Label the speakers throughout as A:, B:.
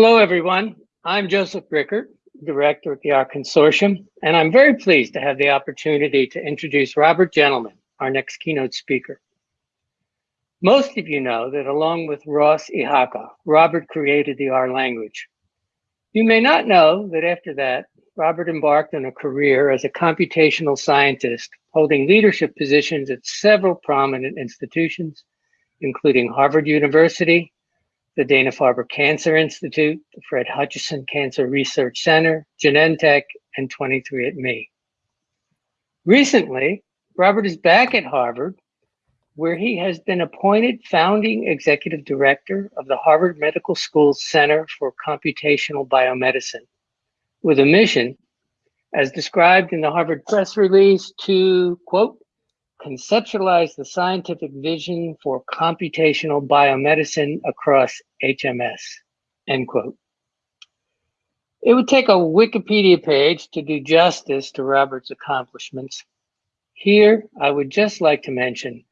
A: Hello, everyone. I'm Joseph Rickert, Director at the R Consortium, and I'm very pleased to have the opportunity to introduce Robert Gentleman, our next keynote speaker. Most of you know that along with Ross Ihaka, Robert created the R language. You may not know that after that, Robert embarked on a career as a computational scientist, holding leadership positions at several prominent institutions, including Harvard University, the Dana-Farber Cancer Institute, the Fred Hutchinson Cancer Research Center, Genentech, and 23andMe. Recently, Robert is back at Harvard, where he has been appointed founding executive director of the Harvard Medical School's Center for Computational Biomedicine, with a mission, as described in the Harvard press release, to, quote, conceptualize the scientific vision for computational biomedicine across HMS, end quote. It would take a Wikipedia page to do justice to Robert's accomplishments. Here, I would just like to mention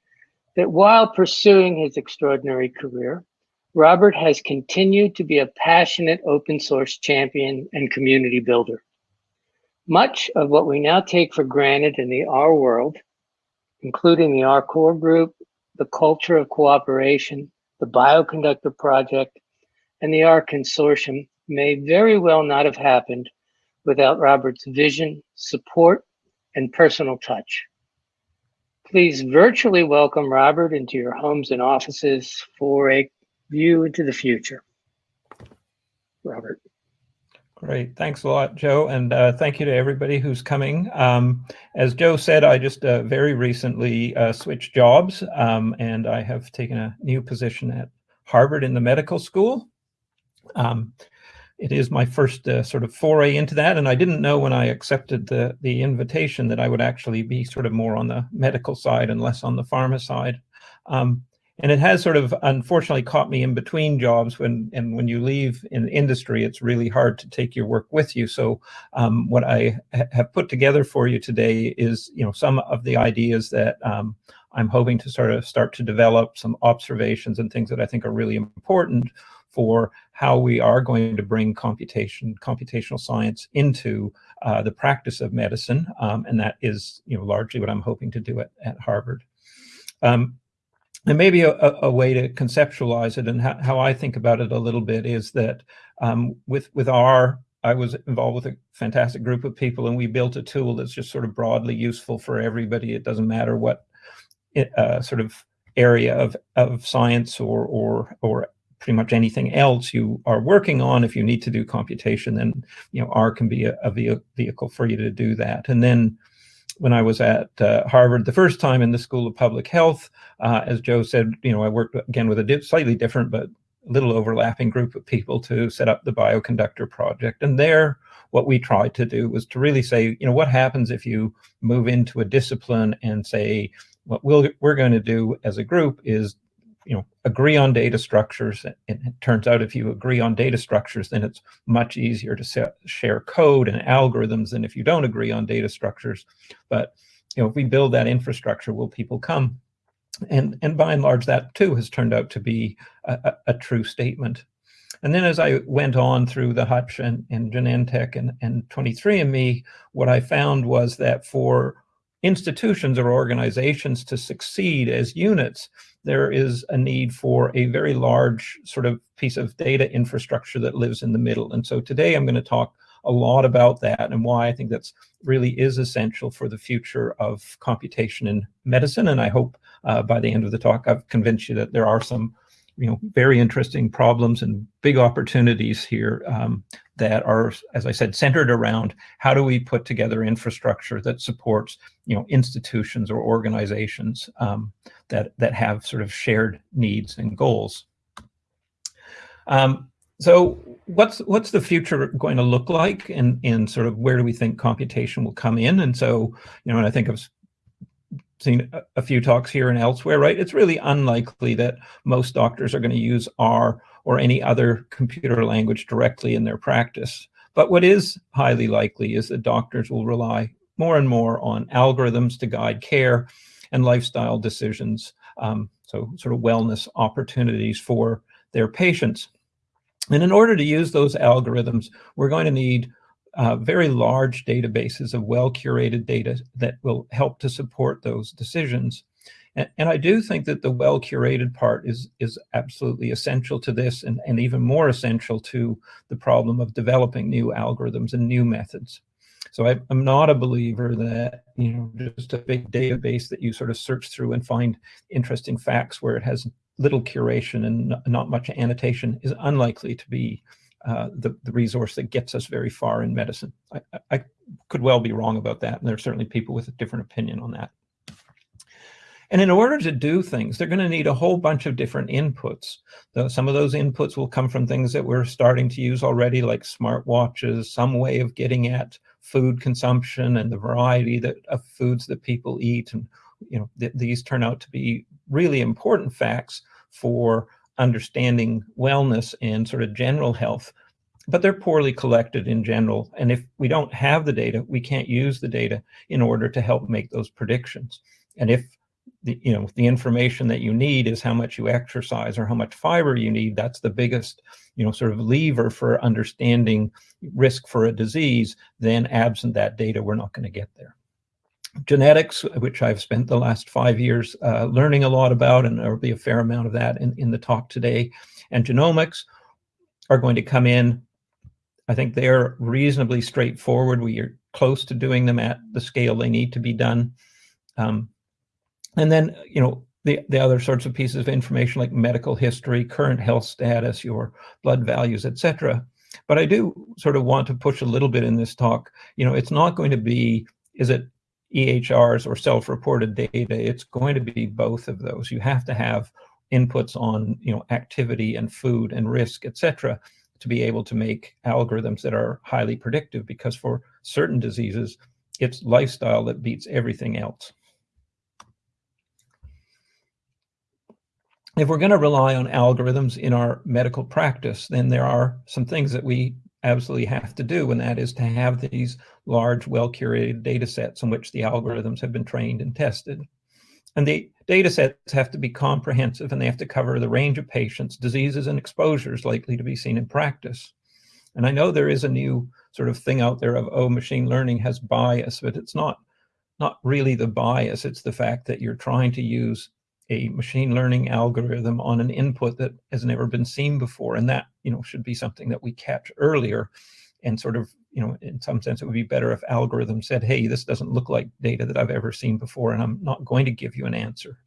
A: that while pursuing his extraordinary career, Robert has continued to be a passionate open source champion and community builder. Much of what we now take for granted in the R world including the R Core Group, the Culture of Cooperation, the Bioconductor Project, and the R Consortium may very well not have happened without Robert's vision, support, and personal touch. Please virtually welcome Robert into your homes and offices for a view into the future. Robert.
B: Great. Thanks a lot, Joe. And uh, thank you to everybody who's coming. Um, as Joe said, I just uh, very recently uh, switched jobs um, and I have taken a new position at Harvard in the medical school. Um, it is my first uh, sort of foray into that. And I didn't know when I accepted the, the invitation that I would actually be sort of more on the medical side and less on the pharma side. Um, and it has sort of unfortunately caught me in between jobs when and when you leave in industry it's really hard to take your work with you so um, what i ha have put together for you today is you know some of the ideas that um, i'm hoping to sort of start to develop some observations and things that i think are really important for how we are going to bring computation computational science into uh, the practice of medicine um, and that is you know largely what i'm hoping to do at, at harvard um, and maybe a, a, way to conceptualize it and how, how, I think about it a little bit is that um, with with R, I was involved with a fantastic group of people and we built a tool that's just sort of broadly useful for everybody. It doesn't matter what uh, sort of area of, of science or, or, or pretty much anything else you are working on. If you need to do computation, then you know R can be a, a vehicle for you to do that. And then when I was at uh, Harvard the first time in the School of Public Health. Uh, as Joe said, you know, I worked again with a slightly different but little overlapping group of people to set up the bioconductor project. And there, what we tried to do was to really say, you know, what happens if you move into a discipline and say, what we'll, we're going to do as a group is you know, agree on data structures. And it turns out if you agree on data structures, then it's much easier to set, share code and algorithms than if you don't agree on data structures. But, you know, if we build that infrastructure, will people come? And, and by and large, that too has turned out to be a, a, a true statement. And then as I went on through the Hutch and, and Genentech and, and 23andMe, what I found was that for institutions or organizations to succeed as units, there is a need for a very large sort of piece of data infrastructure that lives in the middle. And so today I'm going to talk a lot about that and why I think that's really is essential for the future of computation in medicine. And I hope uh, by the end of the talk, I've convinced you that there are some you know, very interesting problems and big opportunities here um, that are, as I said, centered around how do we put together infrastructure that supports, you know, institutions or organizations um, that that have sort of shared needs and goals. Um, so what's what's the future going to look like and in sort of where do we think computation will come in? And so, you know, and I think of seen a few talks here and elsewhere, right? It's really unlikely that most doctors are going to use R or any other computer language directly in their practice. But what is highly likely is that doctors will rely more and more on algorithms to guide care and lifestyle decisions, um, so sort of wellness opportunities for their patients. And in order to use those algorithms, we're going to need uh, very large databases of well-curated data that will help to support those decisions. And, and I do think that the well-curated part is, is absolutely essential to this and, and even more essential to the problem of developing new algorithms and new methods. So I, am not a believer that, you know, just a big database that you sort of search through and find interesting facts where it has little curation and not much annotation is unlikely to be uh, the, the resource that gets us very far in medicine. I, I could well be wrong about that, and there are certainly people with a different opinion on that. And in order to do things, they're going to need a whole bunch of different inputs. Some of those inputs will come from things that we're starting to use already, like smartwatches, some way of getting at food consumption and the variety that, of foods that people eat. And you know, th these turn out to be really important facts for understanding wellness and sort of general health, but they're poorly collected in general. And if we don't have the data, we can't use the data in order to help make those predictions. And if the, you know, the information that you need is how much you exercise or how much fiber you need, that's the biggest, you know, sort of lever for understanding risk for a disease, then absent that data, we're not going to get there genetics, which I've spent the last five years uh, learning a lot about, and there will be a fair amount of that in, in the talk today, and genomics are going to come in. I think they're reasonably straightforward. We are close to doing them at the scale they need to be done. Um, and then, you know, the, the other sorts of pieces of information like medical history, current health status, your blood values, etc. But I do sort of want to push a little bit in this talk. You know, it's not going to be, is it EHRs or self-reported data, it's going to be both of those. You have to have inputs on you know activity and food and risk, etc., to be able to make algorithms that are highly predictive because for certain diseases, it's lifestyle that beats everything else. If we're going to rely on algorithms in our medical practice, then there are some things that we absolutely have to do, and that is to have these large, well-curated data sets in which the algorithms have been trained and tested. And the data sets have to be comprehensive and they have to cover the range of patients, diseases, and exposures likely to be seen in practice. And I know there is a new sort of thing out there of, oh, machine learning has bias, but it's not, not really the bias. It's the fact that you're trying to use a machine learning algorithm on an input that has never been seen before. And that, you know, should be something that we catch earlier and sort of, you know, in some sense, it would be better if algorithm said, hey, this doesn't look like data that I've ever seen before, and I'm not going to give you an answer.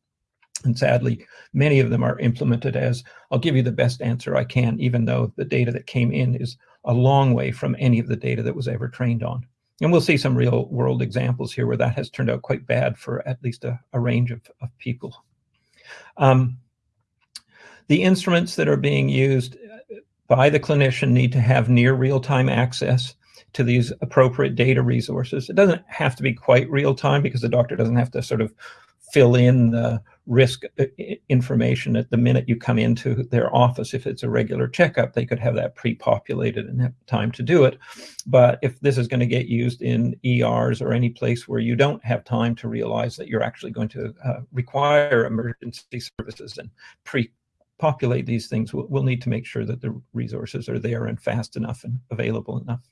B: And sadly, many of them are implemented as, I'll give you the best answer I can, even though the data that came in is a long way from any of the data that was ever trained on. And we'll see some real world examples here where that has turned out quite bad for at least a, a range of, of people. Um, the instruments that are being used by the clinician need to have near real-time access to these appropriate data resources. It doesn't have to be quite real-time because the doctor doesn't have to sort of fill in the risk uh, information at the minute you come into their office. If it's a regular checkup, they could have that pre-populated and have time to do it. But if this is going to get used in ERs or any place where you don't have time to realize that you're actually going to uh, require emergency services and pre-populate these things, we'll, we'll need to make sure that the resources are there and fast enough and available enough.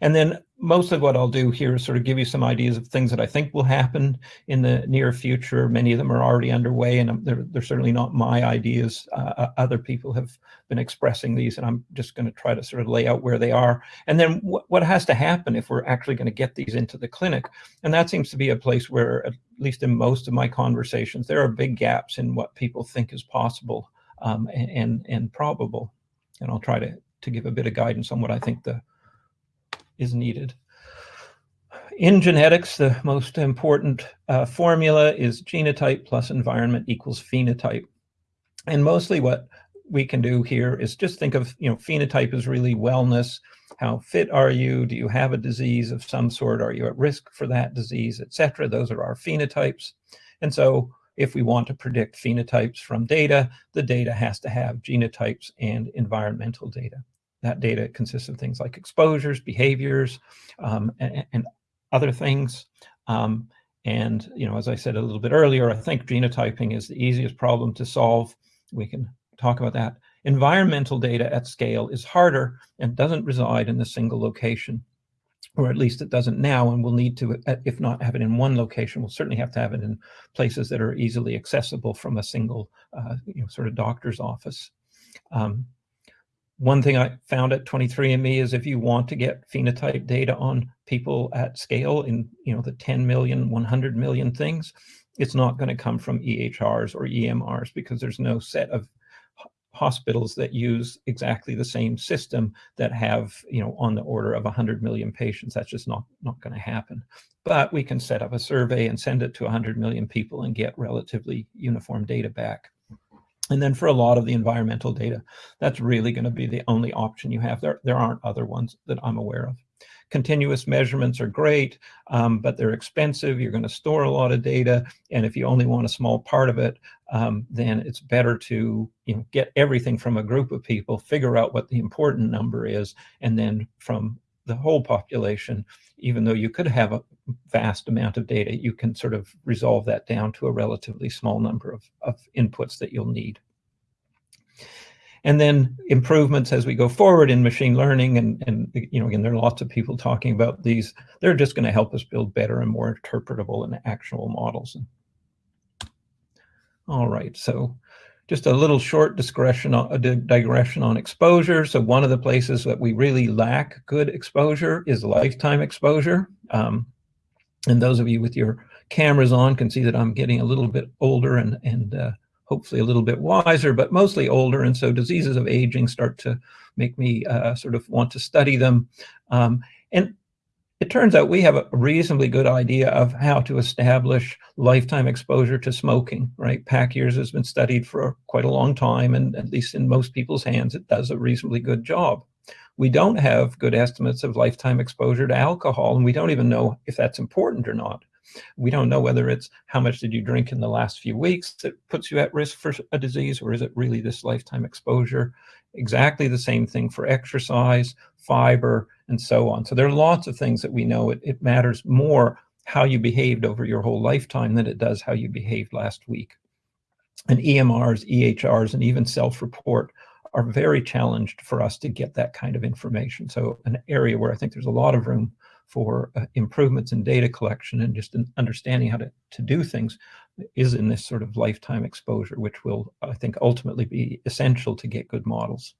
B: And then most of what I'll do here is sort of give you some ideas of things that I think will happen in the near future. Many of them are already underway and they're, they're certainly not my ideas. Uh, uh, other people have been expressing these and I'm just going to try to sort of lay out where they are. And then what, what has to happen if we're actually going to get these into the clinic? And that seems to be a place where, at least in most of my conversations, there are big gaps in what people think is possible um, and, and probable. And I'll try to, to give a bit of guidance on what I think the is needed. In genetics, the most important uh, formula is genotype plus environment equals phenotype. And mostly what we can do here is just think of, you know, phenotype is really wellness. How fit are you? Do you have a disease of some sort? Are you at risk for that disease, etc.? Those are our phenotypes. And so if we want to predict phenotypes from data, the data has to have genotypes and environmental data. That data consists of things like exposures, behaviors, um, and, and, other things. Um, and, you know, as I said a little bit earlier, I think genotyping is the easiest problem to solve. We can talk about that. Environmental data at scale is harder and doesn't reside in a single location, or at least it doesn't now, and we'll need to, if not have it in one location, we'll certainly have to have it in places that are easily accessible from a single, uh, you know, sort of doctor's office. Um, one thing I found at 23andMe is if you want to get phenotype data on people at scale in you know the 10 million, 100 million things, it's not going to come from EHRs or EMRs because there's no set of hospitals that use exactly the same system that have you know on the order of 100 million patients. That's just not not going to happen. But we can set up a survey and send it to 100 million people and get relatively uniform data back. And then for a lot of the environmental data, that's really going to be the only option you have. There, there aren't other ones that I'm aware of. Continuous measurements are great, um, but they're expensive. You're going to store a lot of data. And if you only want a small part of it, um, then it's better to you know, get everything from a group of people, figure out what the important number is, and then from the whole population, even though you could have a vast amount of data, you can sort of resolve that down to a relatively small number of, of inputs that you'll need. And then improvements as we go forward in machine learning, and, and you know, again, there are lots of people talking about these. They're just going to help us build better and more interpretable and actionable models. All right, so just a little short digression on, a digression on exposure. So one of the places that we really lack good exposure is lifetime exposure. Um, and those of you with your cameras on can see that I'm getting a little bit older and, and uh, hopefully a little bit wiser, but mostly older. And so diseases of aging start to make me uh, sort of want to study them. Um, and it turns out we have a reasonably good idea of how to establish lifetime exposure to smoking, right? Pack years has been studied for quite a long time, and at least in most people's hands, it does a reasonably good job. We don't have good estimates of lifetime exposure to alcohol, and we don't even know if that's important or not. We don't know whether it's how much did you drink in the last few weeks that puts you at risk for a disease, or is it really this lifetime exposure? Exactly the same thing for exercise, fiber, and so on. So there are lots of things that we know. It, it matters more how you behaved over your whole lifetime than it does how you behaved last week. And EMRs, EHRs, and even self-report are very challenged for us to get that kind of information. So an area where I think there's a lot of room for uh, improvements in data collection and just understanding how to, to do things is in this sort of lifetime exposure, which will, I think, ultimately be essential to get good models.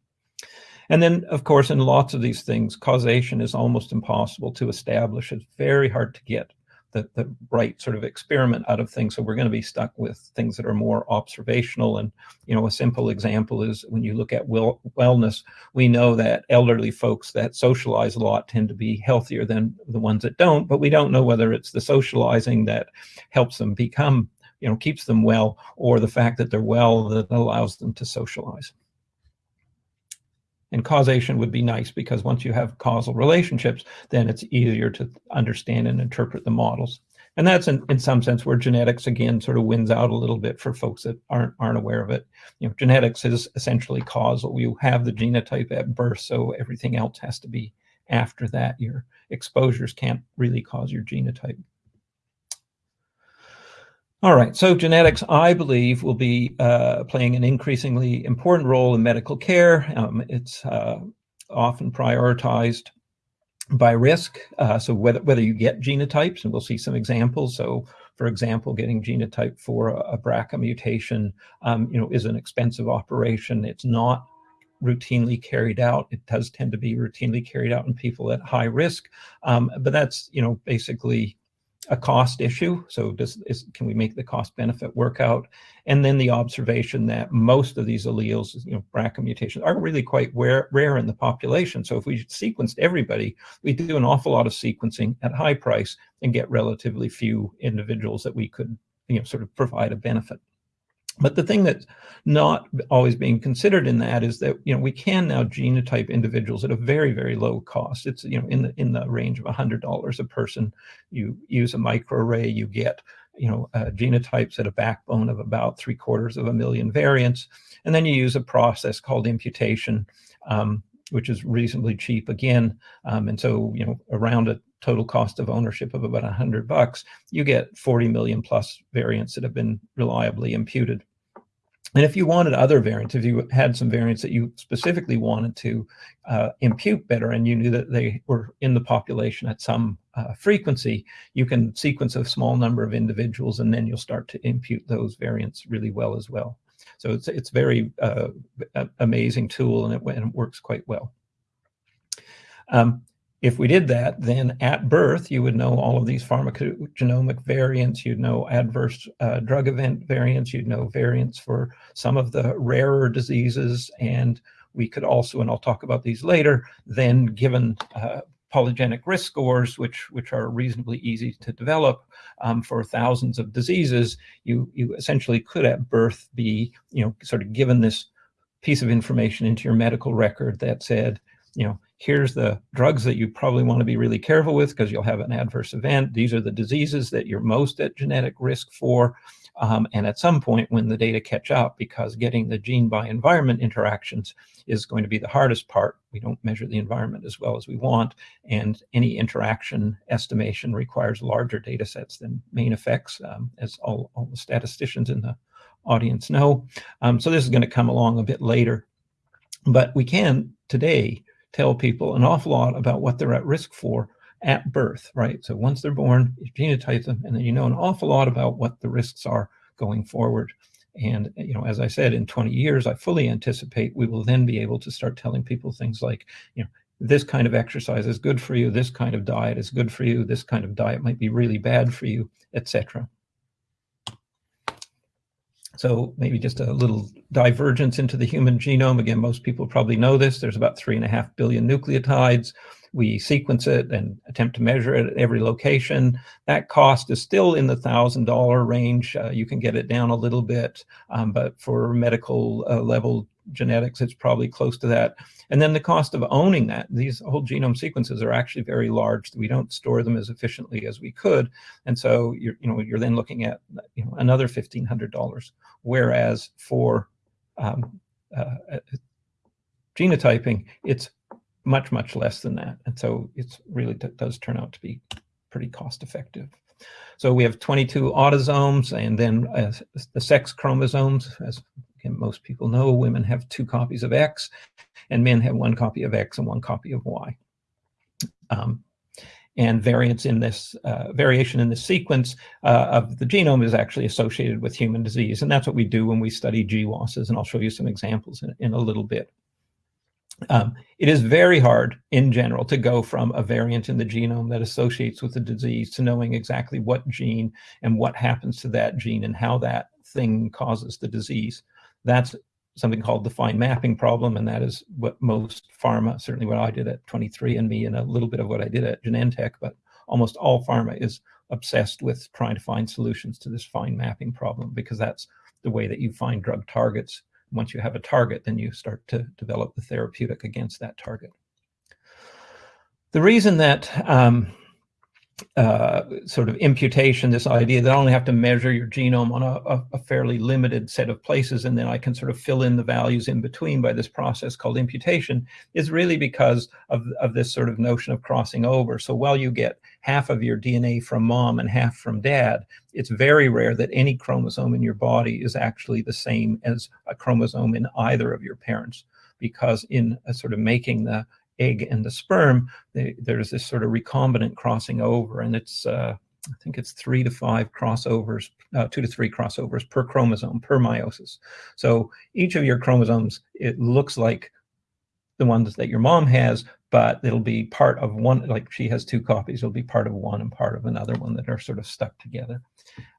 B: And then, of course, in lots of these things, causation is almost impossible to establish. It's very hard to get the, the right sort of experiment out of things. So we're going to be stuck with things that are more observational. And, you know, a simple example is when you look at well, wellness, we know that elderly folks that socialize a lot tend to be healthier than the ones that don't, but we don't know whether it's the socializing that helps them become, you know, keeps them well, or the fact that they're well that allows them to socialize. And causation would be nice because once you have causal relationships, then it's easier to understand and interpret the models. And that's in, in some sense where genetics again sort of wins out a little bit for folks that aren't aren't aware of it. You know, genetics is essentially causal. You have the genotype at birth, so everything else has to be after that. Your exposures can't really cause your genotype. All right, so genetics, I believe, will be uh, playing an increasingly important role in medical care. Um, it's uh, often prioritized by risk. Uh, so whether, whether you get genotypes, and we'll see some examples. So for example, getting genotype for a, a BRCA mutation, um, you know, is an expensive operation. It's not routinely carried out. It does tend to be routinely carried out in people at high risk, um, but that's, you know, basically a cost issue. So does, is, can we make the cost benefit work out? And then the observation that most of these alleles, you know, BRCA mutations are really quite rare, rare in the population. So if we sequenced everybody, we do an awful lot of sequencing at high price and get relatively few individuals that we could, you know, sort of provide a benefit. But the thing that's not always being considered in that is that you know we can now genotype individuals at a very very low cost. It's you know in the in the range of hundred dollars a person. You use a microarray, you get you know uh, genotypes at a backbone of about three quarters of a million variants, and then you use a process called imputation. Um, which is reasonably cheap again. Um, and so, you know, around a total cost of ownership of about 100 bucks, you get 40 million plus variants that have been reliably imputed. And if you wanted other variants, if you had some variants that you specifically wanted to uh, impute better and you knew that they were in the population at some uh, frequency, you can sequence a small number of individuals and then you'll start to impute those variants really well as well. So it's it's very uh, amazing tool and it, and it, works quite well. Um, if we did that, then at birth, you would know all of these pharmacogenomic variants, you'd know adverse uh, drug event variants, you'd know variants for some of the rarer diseases, and we could also, and I'll talk about these later, then given uh, polygenic risk scores, which which are reasonably easy to develop um, for thousands of diseases, you you essentially could at birth be you know sort of given this piece of information into your medical record that said, you know, here's the drugs that you probably want to be really careful with because you'll have an adverse event. These are the diseases that you're most at genetic risk for. Um, and at some point when the data catch up, because getting the gene by environment interactions is going to be the hardest part. We don't measure the environment as well as we want. And any interaction estimation requires larger data sets than main effects, um, as all, all the statisticians in the audience know. Um, so this is going to come along a bit later. But we can today tell people an awful lot about what they're at risk for at birth, right? So once they're born, you genotype them, and then you know an awful lot about what the risks are going forward. And, you know, as I said, in 20 years, I fully anticipate we will then be able to start telling people things like, you know, this kind of exercise is good for you, this kind of diet is good for you, this kind of diet might be really bad for you, etc. So maybe just a little divergence into the human genome. Again, most people probably know this. There's about three and a half billion nucleotides. We sequence it and attempt to measure it at every location. That cost is still in the $1,000 range. Uh, you can get it down a little bit, um, but for medical uh, level genetics, it's probably close to that. And then the cost of owning that, these whole genome sequences are actually very large. We don't store them as efficiently as we could. And so you're, you know, you're then looking at you know, another $1,500. Whereas for um, uh, uh, genotyping, it's much, much less than that. And so it's really does turn out to be pretty cost effective. So we have 22 autosomes and then uh, the sex chromosomes, as most people know, women have two copies of X and men have one copy of X and one copy of Y. Um, and variance in this uh, variation in the sequence uh, of the genome is actually associated with human disease. And that's what we do when we study GWASs. And I'll show you some examples in, in a little bit. Um, it is very hard in general to go from a variant in the genome that associates with the disease to knowing exactly what gene and what happens to that gene and how that thing causes the disease. That's something called the fine mapping problem, and that is what most pharma, certainly what I did at 23andMe and a little bit of what I did at Genentech, but almost all pharma is obsessed with trying to find solutions to this fine mapping problem because that's the way that you find drug targets once you have a target, then you start to develop the therapeutic against that target. The reason that um, uh, sort of imputation, this idea that I only have to measure your genome on a, a, fairly limited set of places and then I can sort of fill in the values in between by this process called imputation is really because of, of this sort of notion of crossing over. So while you get half of your DNA from mom and half from dad, it's very rare that any chromosome in your body is actually the same as a chromosome in either of your parents because in sort of making the egg and the sperm, they, there's this sort of recombinant crossing over, and it's uh, I think it's three to five crossovers, uh, two to three crossovers per chromosome per meiosis. So each of your chromosomes, it looks like the ones that your mom has, but it'll be part of one, like she has two copies, it'll be part of one and part of another one that are sort of stuck together.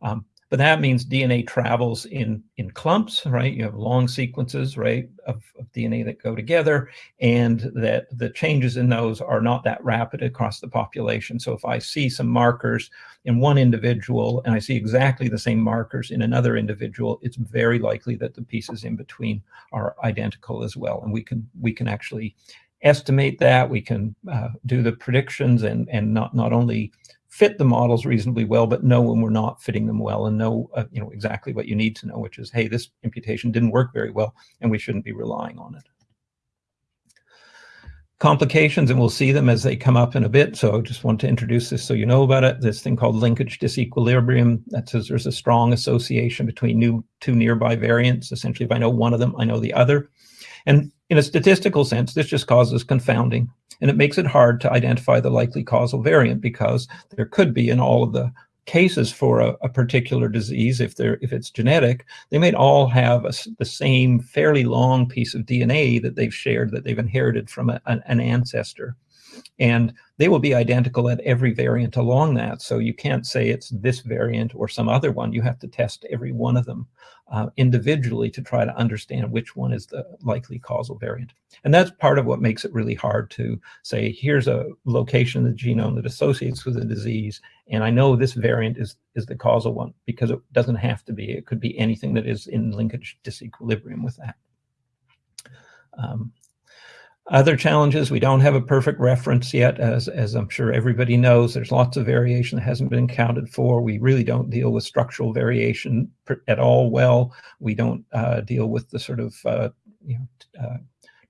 B: Um, but that means DNA travels in, in clumps, right? You have long sequences, right, of, of, DNA that go together, and that the changes in those are not that rapid across the population. So if I see some markers in one individual and I see exactly the same markers in another individual, it's very likely that the pieces in between are identical as well. And we can we can actually estimate that. We can uh, do the predictions and and not not only fit the models reasonably well, but know when we're not fitting them well and know, uh, you know, exactly what you need to know, which is, hey, this imputation didn't work very well and we shouldn't be relying on it. complications, and we'll see them as they come up in a bit. So I just want to introduce this so you know about it. This thing called linkage disequilibrium that says there's a strong association between new two nearby variants. Essentially, if I know one of them, I know the other. And in a statistical sense, this just causes confounding. And it makes it hard to identify the likely causal variant because there could be in all of the cases for a, a, particular disease, if they're if it's genetic, they may all have a, the same fairly long piece of DNA that they've shared that they've inherited from a, an, an ancestor, and they will be identical at every variant along that. So you can't say it's this variant or some other one. You have to test every one of them uh, individually to try to understand which one is the likely causal variant. And that's part of what makes it really hard to say, here's a location in the genome that associates with a disease, and I know this variant is, is the causal one, because it doesn't have to be. It could be anything that is in linkage disequilibrium with that. Um, other challenges, we don't have a perfect reference yet, as, as I'm sure everybody knows. There's lots of variation that hasn't been accounted for. We really don't deal with structural variation at all well. We don't uh, deal with the sort of uh, you know, uh,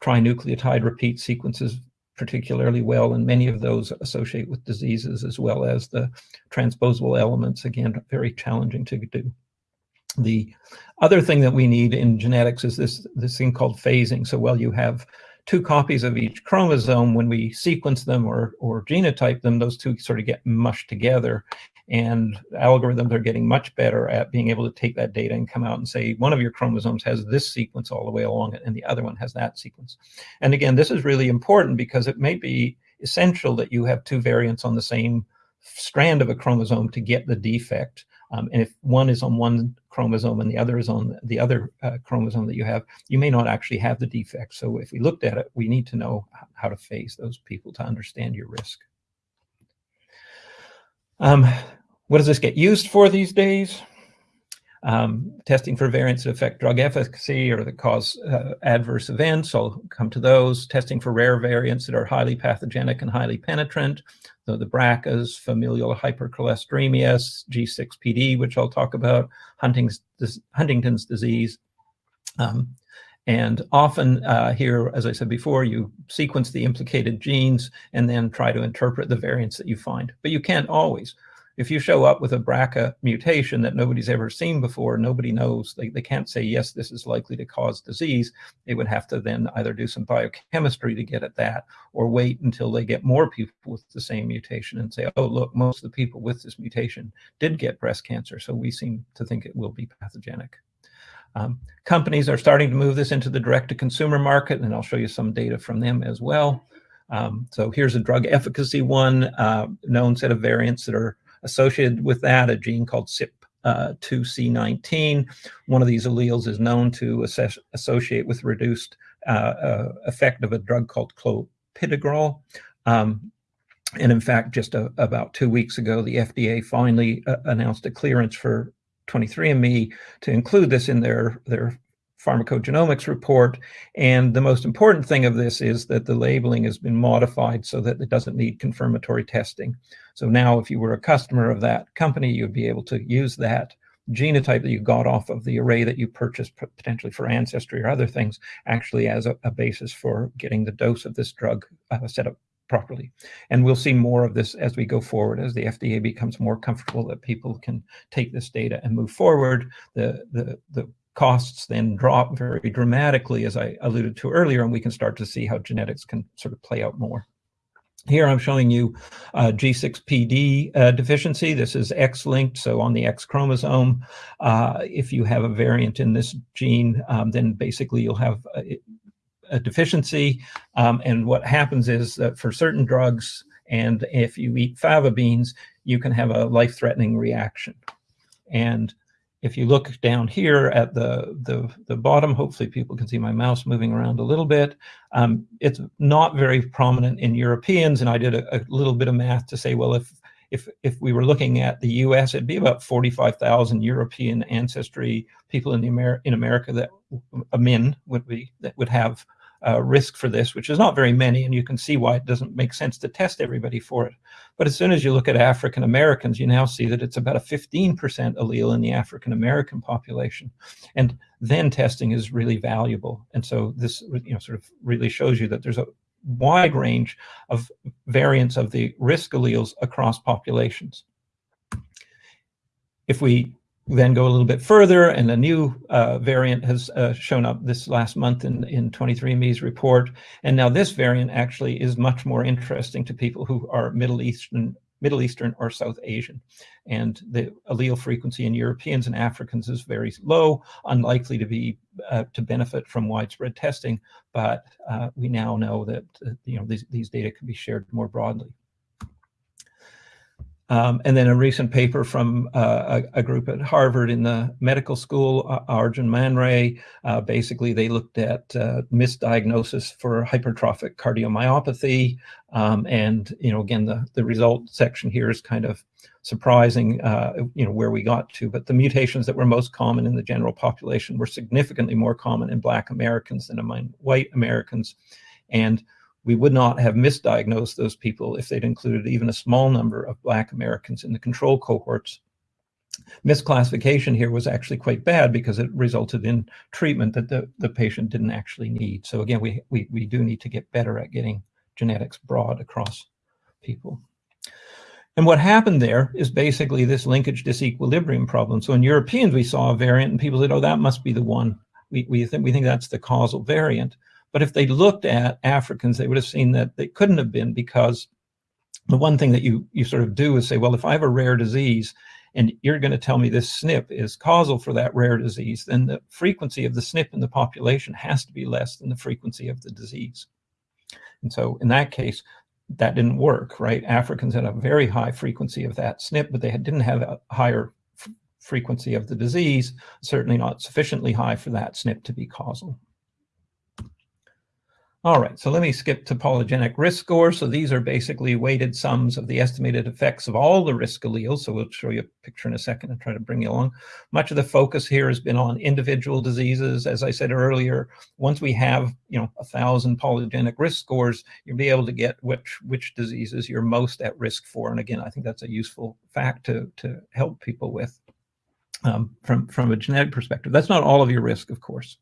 B: trinucleotide repeat sequences particularly well, and many of those associate with diseases as well as the transposable elements, again, very challenging to do. The other thing that we need in genetics is this, this thing called phasing. So, well, you have two copies of each chromosome, when we sequence them or, or genotype them, those two sort of get mushed together. And algorithms are getting much better at being able to take that data and come out and say, one of your chromosomes has this sequence all the way along it, and the other one has that sequence. And again, this is really important because it may be essential that you have two variants on the same strand of a chromosome to get the defect. Um, and if one is on one chromosome and the other is on the other uh, chromosome that you have, you may not actually have the defect. So if we looked at it, we need to know how to phase those people to understand your risk. Um, what does this get used for these days? Um, testing for variants that affect drug efficacy or that cause uh, adverse events. I'll come to those. Testing for rare variants that are highly pathogenic and highly penetrant. So the BRCAs, familial hypercholesteremia, G6PD, which I'll talk about, Huntington's, Huntington's disease. Um, and often uh, here, as I said before, you sequence the implicated genes and then try to interpret the variants that you find. But you can't always if you show up with a BRCA mutation that nobody's ever seen before, nobody knows, they, they can't say, yes, this is likely to cause disease. They would have to then either do some biochemistry to get at that or wait until they get more people with the same mutation and say, oh, look, most of the people with this mutation did get breast cancer. So we seem to think it will be pathogenic. Um, companies are starting to move this into the direct-to-consumer market, and I'll show you some data from them as well. Um, so here's a drug efficacy one, uh, known set of variants that are Associated with that, a gene called CYP2C19. Uh, One of these alleles is known to associate with reduced uh, uh, effect of a drug called clopidogrel. Um, and in fact, just a, about two weeks ago, the FDA finally uh, announced a clearance for 23andMe to include this in their, their pharmacogenomics report. And the most important thing of this is that the labeling has been modified so that it doesn't need confirmatory testing. So now if you were a customer of that company, you'd be able to use that genotype that you got off of the array that you purchased potentially for ancestry or other things actually as a, a basis for getting the dose of this drug uh, set up properly. And we'll see more of this as we go forward, as the FDA becomes more comfortable that people can take this data and move forward. The, the, the costs then drop very dramatically, as I alluded to earlier, and we can start to see how genetics can sort of play out more. Here I'm showing you uh, G6PD uh, deficiency. This is X-linked, so on the X chromosome. Uh, if you have a variant in this gene, um, then basically you'll have a, a deficiency. Um, and what happens is that for certain drugs, and if you eat fava beans, you can have a life-threatening reaction. And if you look down here at the, the, the bottom, hopefully people can see my mouse moving around a little bit. Um, it's not very prominent in Europeans, and I did a, a, little bit of math to say, well, if if if we were looking at the U.S., it'd be about 45,000 European ancestry people in the Amer in America that men would be that would have uh, risk for this, which is not very many, and you can see why it doesn't make sense to test everybody for it. But as soon as you look at African Americans, you now see that it's about a 15% allele in the African American population. And then testing is really valuable. And so this you know, sort of really shows you that there's a wide range of variants of the risk alleles across populations. If we then go a little bit further, and a new uh, variant has uh, shown up this last month in, in 23andMe's report. And now this variant actually is much more interesting to people who are Middle Eastern, Middle Eastern or South Asian. And the allele frequency in Europeans and Africans is very low, unlikely to be uh, to benefit from widespread testing. But uh, we now know that uh, you know these, these data can be shared more broadly. Um, and then a recent paper from uh, a, a, group at Harvard in the medical school, uh, Arjun Manrai, uh, basically they looked at uh, misdiagnosis for hypertrophic cardiomyopathy. Um, and, you know, again, the, the result section here is kind of surprising, uh, you know, where we got to. But the mutations that were most common in the general population were significantly more common in Black Americans than among white Americans. And we would not have misdiagnosed those people if they'd included even a small number of Black Americans in the control cohorts. Misclassification here was actually quite bad because it resulted in treatment that the, the patient didn't actually need. So again, we, we, we do need to get better at getting genetics broad across people. And what happened there is basically this linkage disequilibrium problem. So in Europeans, we saw a variant and people said, oh, that must be the one. We, we, think, we think that's the causal variant. But if they looked at Africans, they would have seen that they couldn't have been because the one thing that you, you sort of do is say, well, if I have a rare disease and you're going to tell me this SNP is causal for that rare disease, then the frequency of the SNP in the population has to be less than the frequency of the disease. And so in that case, that didn't work, right? Africans had a very high frequency of that SNP, but they had, didn't have a higher frequency of the disease, certainly not sufficiently high for that SNP to be causal. All right, so let me skip to polygenic risk scores. So these are basically weighted sums of the estimated effects of all the risk alleles. So we'll show you a picture in a second and try to bring you along. Much of the focus here has been on individual diseases. As I said earlier, once we have, you know, a thousand polygenic risk scores, you'll be able to get which which diseases you're most at risk for. And again, I think that's a useful fact to, to help people with um, from, from a genetic perspective. That's not all of your risk, of course.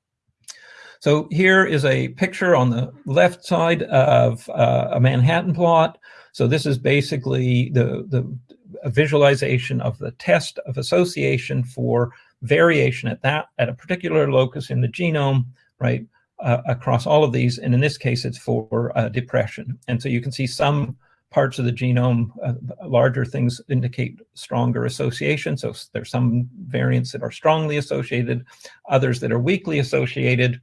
B: So here is a picture on the left side of uh, a Manhattan plot. So this is basically the, the visualization of the test of association for variation at that at a particular locus in the genome, right, uh, across all of these. And in this case, it's for uh, depression. And so you can see some parts of the genome, uh, larger things indicate stronger association. So there's some variants that are strongly associated, others that are weakly associated.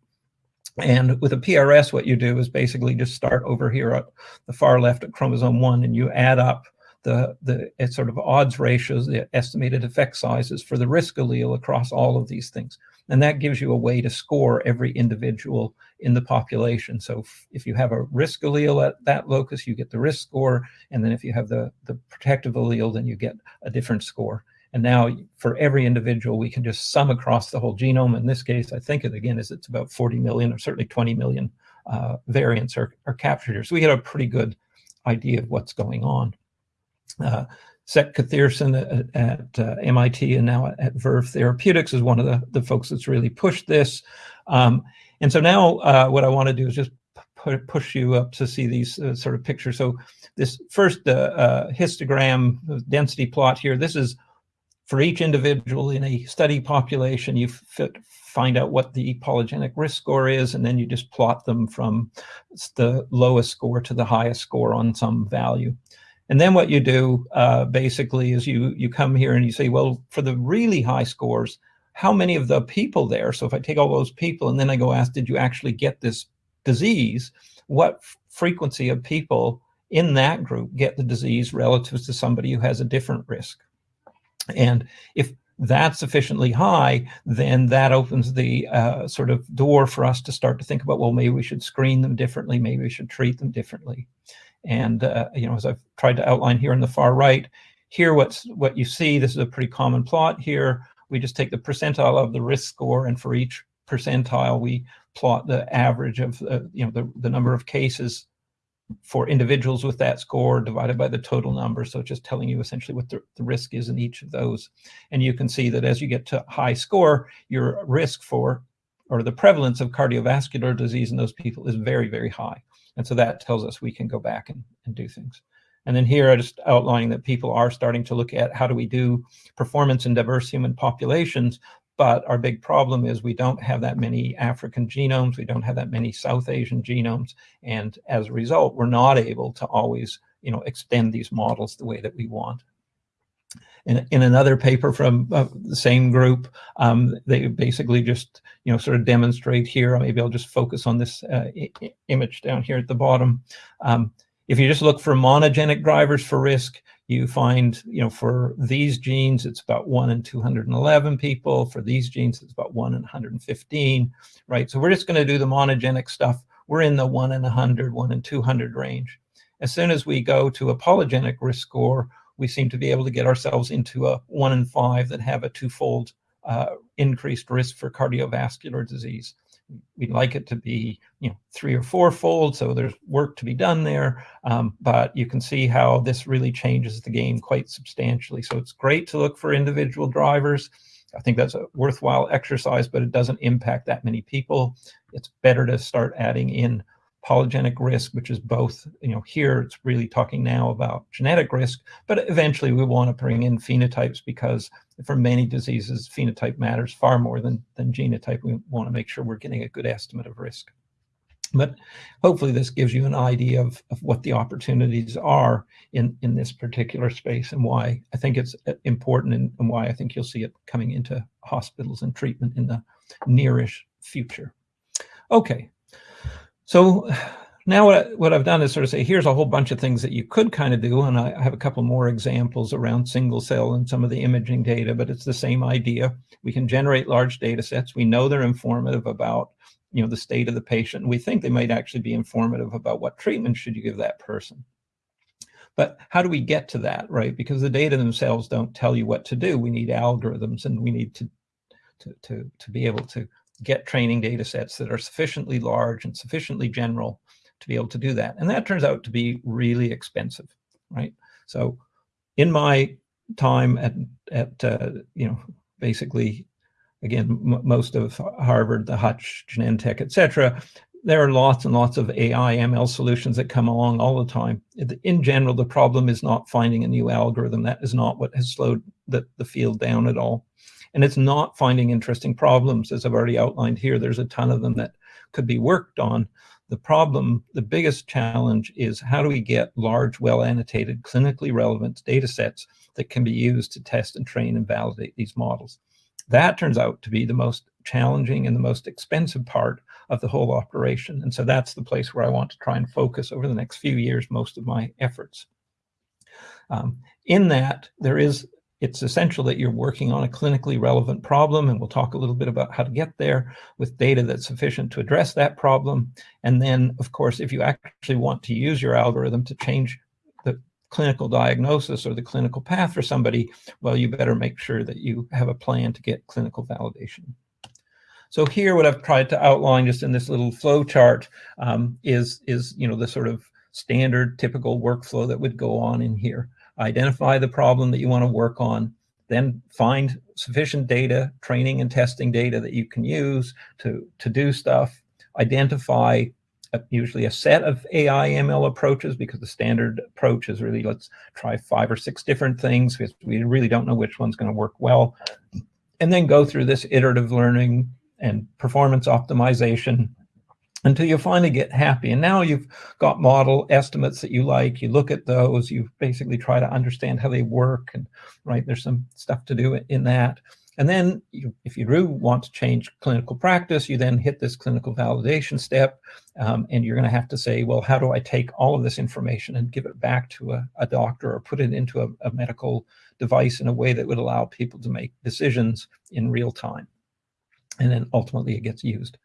B: And with a PRS, what you do is basically just start over here at the far left at chromosome one, and you add up the, the sort of odds ratios, the estimated effect sizes for the risk allele across all of these things. And that gives you a way to score every individual in the population. So if, you have a risk allele at that locus, you get the risk score. And then if you have the, the protective allele, then you get a different score. And now for every individual, we can just sum across the whole genome. In this case, I think it again is it's about 40 million or certainly 20 million uh, variants are, are captured here. So we get a pretty good idea of what's going on. Uh, Seth Kathiresan at, at uh, MIT and now at, at, Verve Therapeutics is one of the, the folks that's really pushed this. Um, and so now uh, what I want to do is just push you up to see these uh, sort of pictures. So this first uh, uh, histogram density plot here, this is for each individual in a study population, you fit, find out what the polygenic risk score is, and then you just plot them from the lowest score to the highest score on some value. And then what you do uh, basically is you, you come here and you say, well, for the really high scores, how many of the people there, so if I take all those people and then I go ask, did you actually get this disease? What frequency of people in that group get the disease relative to somebody who has a different risk? And if that's sufficiently high, then that opens the uh, sort of door for us to start to think about, well, maybe we should screen them differently, maybe we should treat them differently. And, uh, you know, as I've tried to outline here in the far right, here what's what you see, this is a pretty common plot here. We just take the percentile of the risk score, and for each percentile, we plot the average of, uh, you know, the, the number of cases for individuals with that score divided by the total number. So just telling you essentially what the, the, risk is in each of those. And you can see that as you get to high score, your risk for or the prevalence of cardiovascular disease in those people is very, very high. And so that tells us we can go back and, and do things. And then here I just outlining that people are starting to look at how do we do performance in diverse human populations, but our big problem is we don't have that many African genomes, we don't have that many South Asian genomes, and as a result, we're not able to always you know, extend these models the way that we want. In, in another paper from uh, the same group, um, they basically just, you know, sort of demonstrate here, maybe I'll just focus on this uh, image down here at the bottom. Um, if you just look for monogenic drivers for risk, you find, you know, for these genes, it's about one in 211 people. For these genes, it's about one in 115, right? So we're just going to do the monogenic stuff. We're in the one in 100, one in 200 range. As soon as we go to a polygenic risk score, we seem to be able to get ourselves into a one in five that have a twofold uh, increased risk for cardiovascular disease. We'd like it to be, you know, three or fourfold, so there's work to be done there. Um, but you can see how this really changes the game quite substantially. So it's great to look for individual drivers. I think that's a worthwhile exercise, but it doesn't impact that many people. It's better to start adding in polygenic risk, which is both, you know, here it's really talking now about genetic risk, but eventually we want to bring in phenotypes because for many diseases, phenotype matters far more than, than genotype. We want to make sure we're getting a good estimate of risk. But hopefully this gives you an idea of, of what the opportunities are in, in this particular space and why I think it's uh, important and, and why I think you'll see it coming into hospitals and treatment in the nearish future. Okay, so now what, I, what I've done is sort of say, here's a whole bunch of things that you could kind of do. And I have a couple more examples around single cell and some of the imaging data, but it's the same idea. We can generate large data sets. We know they're informative about you know, the state of the patient. We think they might actually be informative about what treatment should you give that person. But how do we get to that, right? Because the data themselves don't tell you what to do. We need algorithms and we need to, to, to, to be able to get training data sets that are sufficiently large and sufficiently general to be able to do that. And that turns out to be really expensive, right? So in my time at, at uh, you know, basically, again, most of Harvard, the Hutch, Genentech, et cetera, there are lots and lots of AI ML solutions that come along all the time. In general, the problem is not finding a new algorithm. That is not what has slowed the, the field down at all. And it's not finding interesting problems, as I've already outlined here. There's a ton of them that could be worked on. The problem, the biggest challenge is how do we get large, well-annotated, clinically relevant data sets that can be used to test and train and validate these models. That turns out to be the most challenging and the most expensive part of the whole operation. And so that's the place where I want to try and focus over the next few years most of my efforts. Um, in that, there is it's essential that you're working on a clinically relevant problem, and we'll talk a little bit about how to get there with data that's sufficient to address that problem. And then, of course, if you actually want to use your algorithm to change the clinical diagnosis or the clinical path for somebody, well, you better make sure that you have a plan to get clinical validation. So here, what I've tried to outline just in this little flow chart um, is, is, you know, the sort of standard typical workflow that would go on in here identify the problem that you want to work on, then find sufficient data, training and testing data that you can use to, to do stuff, identify a, usually a set of AI ML approaches because the standard approach is really let's try five or six different things because we really don't know which one's going to work well. And then go through this iterative learning and performance optimization until you finally get happy. And now you've got model estimates that you like, you look at those, you basically try to understand how they work and right, there's some stuff to do in that. And then you, if you do want to change clinical practice, you then hit this clinical validation step um, and you're gonna have to say, well, how do I take all of this information and give it back to a, a doctor or put it into a, a medical device in a way that would allow people to make decisions in real time. And then ultimately it gets used.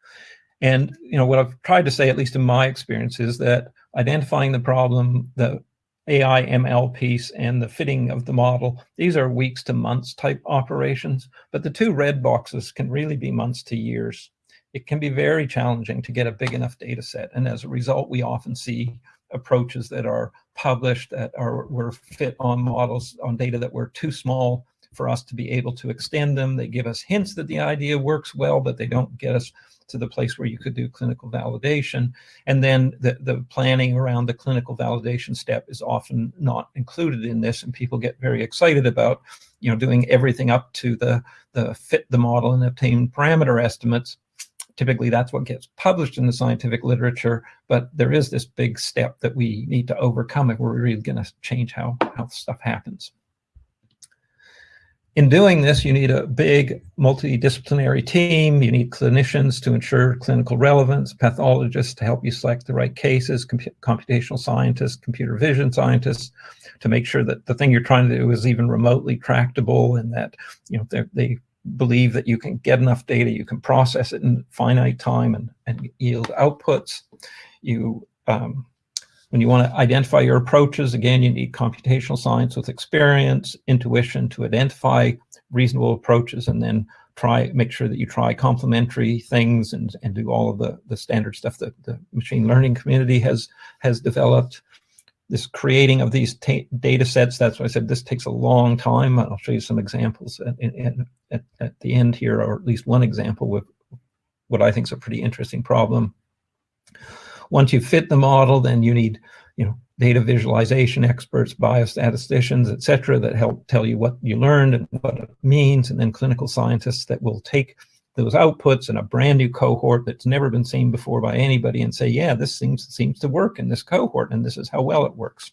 B: And you know what I've tried to say, at least in my experience, is that identifying the problem, the AI ML piece and the fitting of the model, these are weeks to months type operations, but the two red boxes can really be months to years. It can be very challenging to get a big enough data set. And as a result, we often see approaches that are published that are were fit on models on data that were too small for us to be able to extend them. They give us hints that the idea works well, but they don't get us to the place where you could do clinical validation. And then the, the planning around the clinical validation step is often not included in this. And people get very excited about, you know, doing everything up to the, the fit the model and obtain parameter estimates. Typically, that's what gets published in the scientific literature, but there is this big step that we need to overcome if we're really going to change how, how stuff happens. In doing this, you need a big multidisciplinary team. You need clinicians to ensure clinical relevance, pathologists to help you select the right cases, computational scientists, computer vision scientists, to make sure that the thing you're trying to do is even remotely tractable and that you know they believe that you can get enough data, you can process it in finite time and, and yield outputs. You um, when you want to identify your approaches, again, you need computational science with experience, intuition to identify reasonable approaches, and then try make sure that you try complementary things and, and do all of the, the standard stuff that the machine learning community has has developed. This creating of these data sets, that's why I said this takes a long time. I'll show you some examples at, at, at the end here, or at least one example with what I think is a pretty interesting problem. Once you fit the model, then you need, you know, data visualization experts, biostatisticians, et cetera, that help tell you what you learned and what it means, and then clinical scientists that will take those outputs and a brand new cohort that's never been seen before by anybody and say, yeah, this seems, seems to work in this cohort, and this is how well it works.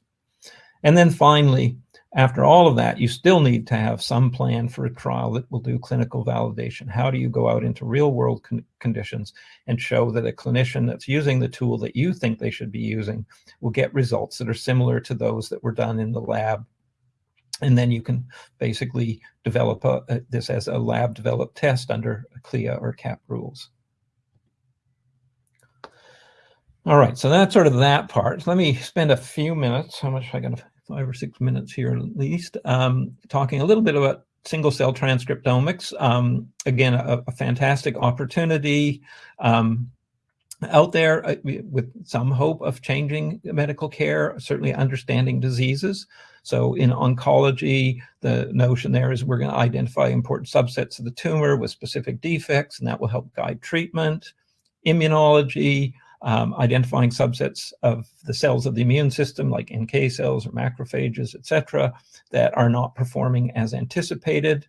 B: And then finally, after all of that, you still need to have some plan for a trial that will do clinical validation. How do you go out into real world con conditions and show that a clinician that's using the tool that you think they should be using will get results that are similar to those that were done in the lab? And then you can basically develop a, a, this as a lab developed test under CLIA or CAP rules. All right, so that's sort of that part. Let me spend a few minutes. How much am I got to five or six minutes here at least, um, talking a little bit about single cell transcriptomics. Um, again, a, a, fantastic opportunity um, out there uh, with some hope of changing medical care, certainly understanding diseases. So in oncology, the notion there is we're going to identify important subsets of the tumor with specific defects, and that will help guide treatment. Immunology, um, identifying subsets of the cells of the immune system, like NK cells or macrophages, et cetera, that are not performing as anticipated.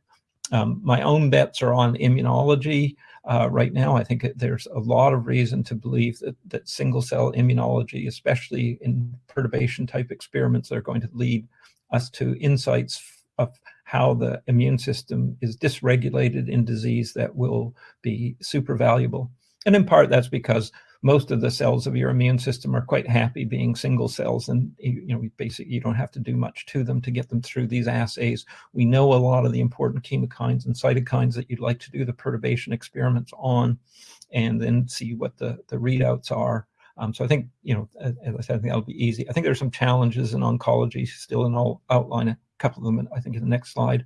B: Um, my own bets are on immunology. Uh, right now, I think there's a lot of reason to believe that, that single cell immunology, especially in perturbation type experiments, are going to lead us to insights of how the immune system is dysregulated in disease that will be super valuable. And in part, that's because most of the cells of your immune system are quite happy being single cells and you know basically you don't have to do much to them to get them through these assays. We know a lot of the important chemokines and cytokines that you'd like to do the perturbation experiments on and then see what the the readouts are. Um, so I think, you know, as I said, I think that'll be easy. I think there's some challenges in oncology still, and I'll outline couple of them, I think, in the next slide.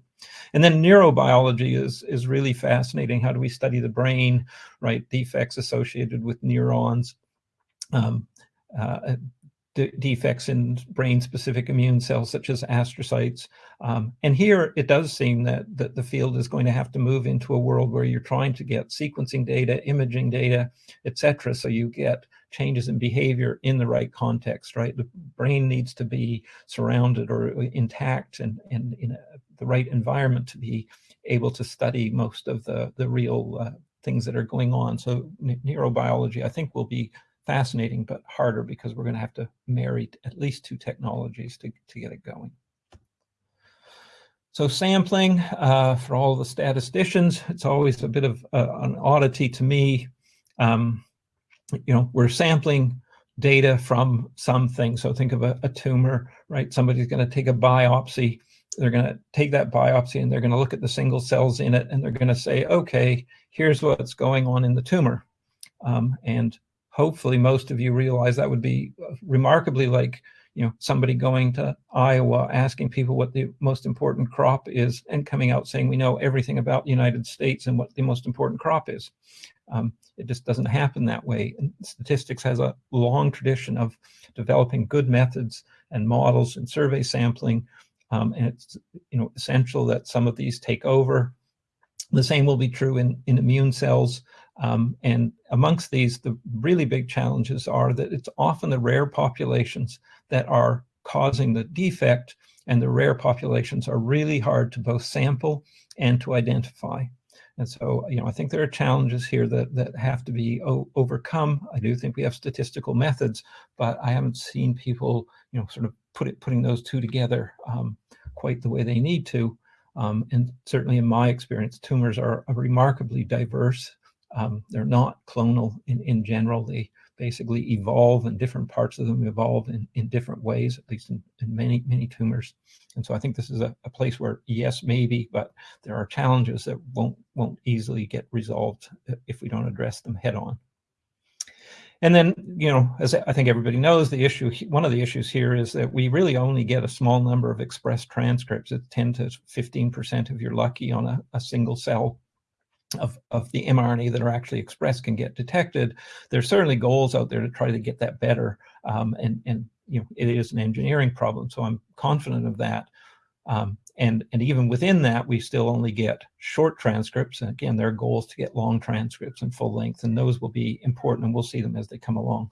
B: And then neurobiology is, is really fascinating. How do we study the brain, right? Defects associated with neurons, um, uh, defects in brain-specific immune cells such as astrocytes. Um, and here it does seem that, that the field is going to have to move into a world where you're trying to get sequencing data, imaging data, et cetera, so you get changes in behavior in the right context, right? The brain needs to be surrounded or intact and, and in a, the right environment to be able to study most of the, the real uh, things that are going on. So neurobiology, I think, will be fascinating, but harder because we're going to have to marry at least two technologies to, to get it going. So sampling uh, for all the statisticians, it's always a bit of uh, an oddity to me. Um, you know, we're sampling data from something. So think of a, a tumor, right? Somebody's going to take a biopsy. They're going to take that biopsy and they're going to look at the single cells in it and they're going to say, okay, here's what's going on in the tumor. Um, and hopefully most of you realize that would be remarkably like you know somebody going to Iowa asking people what the most important crop is and coming out saying we know everything about the United States and what the most important crop is. Um, it just doesn't happen that way. And statistics has a long tradition of developing good methods and models and survey sampling um, and it's you know essential that some of these take over. The same will be true in, in immune cells. Um, and amongst these, the really big challenges are that it's often the rare populations that are causing the defect, and the rare populations are really hard to both sample and to identify. And so, you know, I think there are challenges here that, that have to be overcome. I do think we have statistical methods, but I haven't seen people, you know, sort of put it, putting those two together um, quite the way they need to. Um, and certainly in my experience, tumors are remarkably diverse. Um, they're not clonal in, in general. They basically evolve and different parts of them evolve in, in different ways, at least in, in many, many tumors. And so I think this is a, a, place where yes, maybe, but there are challenges that won't, won't easily get resolved if we don't address them head on. And then, you know, as I think everybody knows, the issue, one of the issues here is that we really only get a small number of expressed transcripts. It's 10 to 15% if you're lucky on a, a single cell of, of the mRNA that are actually expressed can get detected. There's certainly goals out there to try to get that better. Um, and, and, you know, it is an engineering problem. So I'm confident of that. Um, and, and even within that, we still only get short transcripts. And again, there are goals to get long transcripts and full length, and those will be important, and we'll see them as they come along.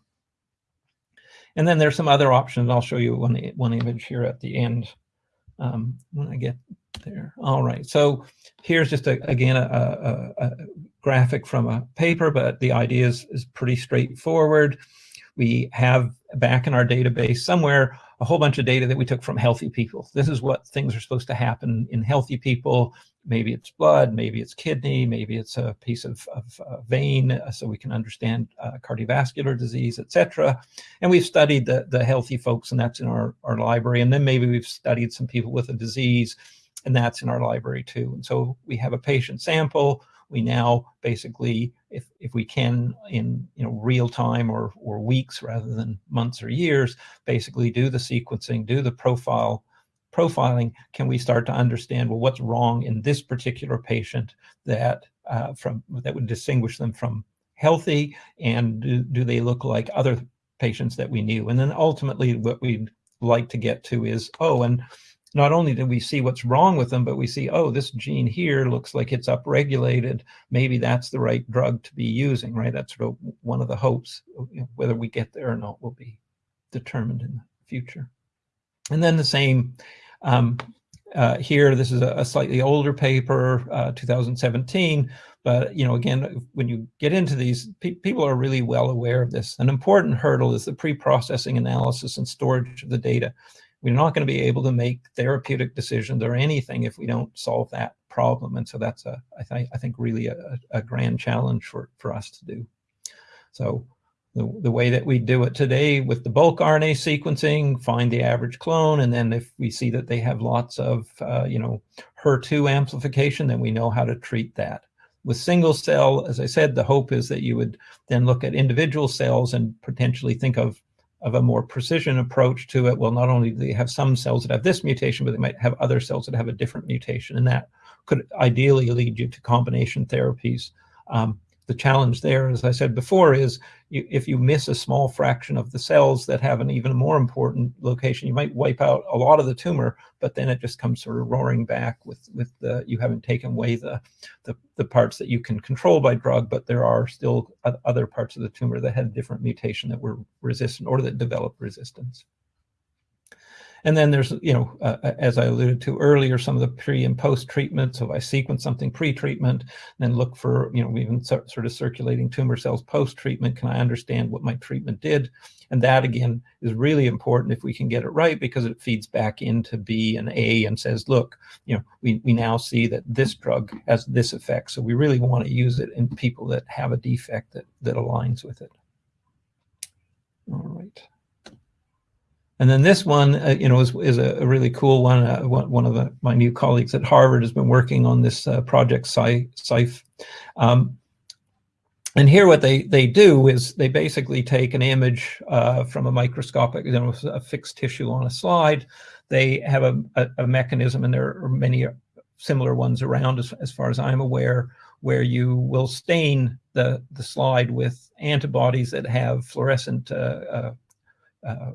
B: And then there's some other options. I'll show you one, one image here at the end um, when I get there. All right, so here's just, a, again, a, a, a, graphic from a paper, but the idea is, is pretty straightforward. We have back in our database somewhere a whole bunch of data that we took from healthy people. This is what things are supposed to happen in healthy people. Maybe it's blood, maybe it's kidney, maybe it's a piece of, of uh, vein, so we can understand uh, cardiovascular disease, etc. And we've studied the, the healthy folks, and that's in our, our library. And then maybe we've studied some people with a disease, and that's in our library too. And so we have a patient sample. We now basically, if, if we can in you know real time or, or weeks rather than months or years, basically do the sequencing, do the profile profiling, can we start to understand, well, what's wrong in this particular patient that uh, from that would distinguish them from healthy and do, do they look like other patients that we knew? And then ultimately what we'd like to get to is, oh, and not only do we see what's wrong with them, but we see, oh, this gene here looks like it's upregulated. Maybe that's the right drug to be using, right? That's sort of one of the hopes. Whether we get there or not will be determined in the future. And then the same um, uh, here, this is a, a slightly older paper, uh, 2017, but you know, again, when you get into these, pe people are really well aware of this. An important hurdle is the pre-processing analysis and storage of the data. We're not going to be able to make therapeutic decisions or anything if we don't solve that problem. And so that's a, I, th I think really a, a grand challenge for, for us to do. So the, the way that we do it today with the bulk RNA sequencing, find the average clone, and then if we see that they have lots of, uh, you know, HER2 amplification, then we know how to treat that. With single cell, as I said, the hope is that you would then look at individual cells and potentially think of of a more precision approach to it. Well, not only do they have some cells that have this mutation, but they might have other cells that have a different mutation, and that could ideally lead you to combination therapies. Um, the challenge there, as I said before, is you, if you miss a small fraction of the cells that have an even more important location, you might wipe out a lot of the tumor, but then it just comes sort of roaring back with with the you haven't taken away the the, the parts that you can control by drug, but there are still other parts of the tumor that had different mutation that were resistant or that developed resistance. And then there's, you know, uh, uh, as I alluded to earlier, some of the pre and post treatment. So if I sequence something pre-treatment, then look for, you know, even sort of circulating tumor cells post-treatment, can I understand what my treatment did? And that again is really important if we can get it right because it feeds back into B and A and says, look, you know, we, we now see that this drug has this effect. So we really want to use it in people that have a defect that, that aligns with it. All right. And then this one, uh, you know, is, is a, really cool one. Uh, one, of the, my new colleagues at Harvard has been working on this uh, project SIFE. Um, and here what they, they do is they basically take an image uh, from a microscopic, you know, a fixed tissue on a slide. They have a, a, a mechanism, and there are many similar ones around as, as far as I'm aware, where you will stain the, the slide with antibodies that have fluorescent uh, uh, uh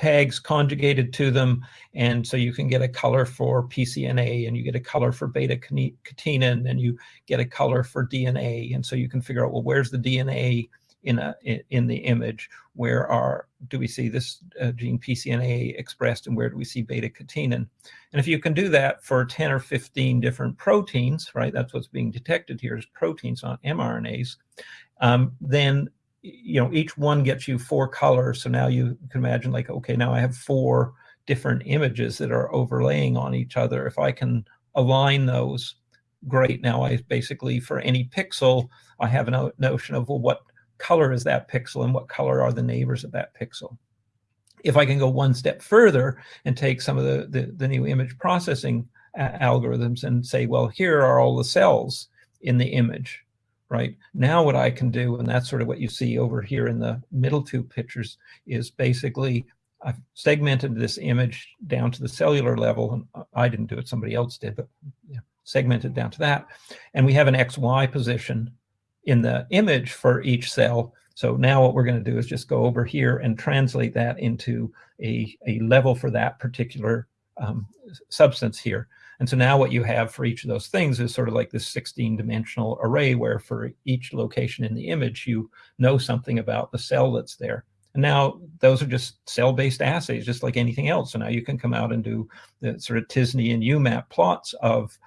B: tags conjugated to them. And so you can get a color for PCNA and you get a color for beta catenin and you get a color for DNA. And so you can figure out, well, where's the DNA in a in the image? Where are do we see this uh, gene PCNA expressed and where do we see beta catenin? And if you can do that for 10 or 15 different proteins, right, that's what's being detected here is proteins, not mRNAs, um, then you know each one gets you four colors. So now you can imagine like, okay, now I have four different images that are overlaying on each other. If I can align those, great. Now I basically, for any pixel, I have a notion of, well, what color is that pixel and what color are the neighbors of that pixel. If I can go one step further and take some of the, the, the new image processing algorithms and say, well, here are all the cells in the image, right? Now what I can do, and that's sort of what you see over here in the middle two pictures, is basically I've segmented this image down to the cellular level, and I didn't do it, somebody else did, but yeah, segmented down to that. And we have an XY position in the image for each cell. So now what we're going to do is just go over here and translate that into a, a level for that particular um, substance here. And so now what you have for each of those things is sort of like this 16 dimensional array where for each location in the image, you know something about the cell that's there. And now those are just cell-based assays, just like anything else. So now you can come out and do the sort of t-SNE and UMAP plots of,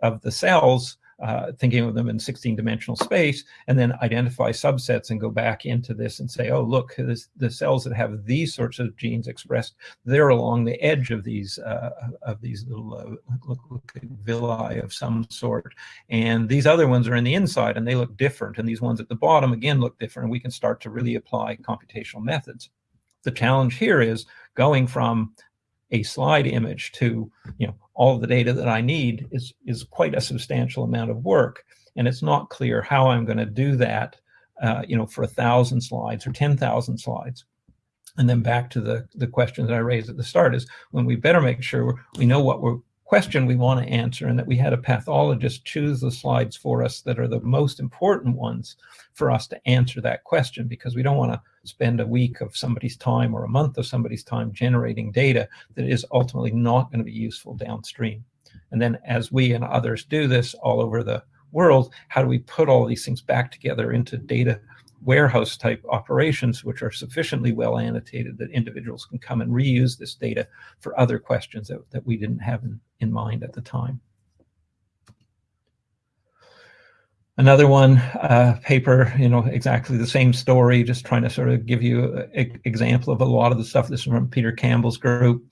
B: of the cells uh, thinking of them in 16 dimensional space, and then identify subsets and go back into this and say, oh, look, this, the cells that have these sorts of genes expressed, they're along the edge of these uh, of these little uh, look, look villi of some sort. And these other ones are in the inside and they look different. And these ones at the bottom, again, look different. And we can start to really apply computational methods. The challenge here is going from a slide image to you know all the data that I need is is quite a substantial amount of work, and it's not clear how I'm going to do that, uh, you know, for a thousand slides or ten thousand slides. And then back to the the question that I raised at the start is when we better make sure we know what we're question we want to answer and that we had a pathologist choose the slides for us that are the most important ones for us to answer that question because we don't want to spend a week of somebody's time or a month of somebody's time generating data that is ultimately not going to be useful downstream. And then as we and others do this all over the world, how do we put all these things back together into data warehouse type operations, which are sufficiently well annotated that individuals can come and reuse this data for other questions that, that we didn't have in, in mind at the time. Another one, uh, paper, you know, exactly the same story, just trying to sort of give you an example of a lot of the stuff. This is from Peter Campbell's group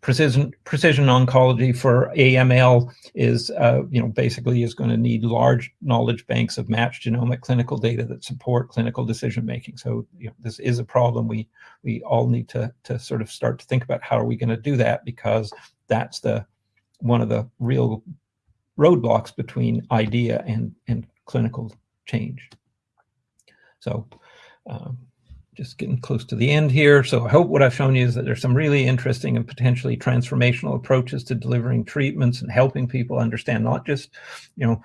B: precision precision oncology for AML is uh, you know basically is going to need large knowledge banks of matched genomic clinical data that support clinical decision making. So you know, this is a problem we we all need to to sort of start to think about how are we going to do that because that's the one of the real roadblocks between idea and and clinical change. So. Um, just getting close to the end here. So I hope what I've shown you is that there's some really interesting and potentially transformational approaches to delivering treatments and helping people understand not just, you know,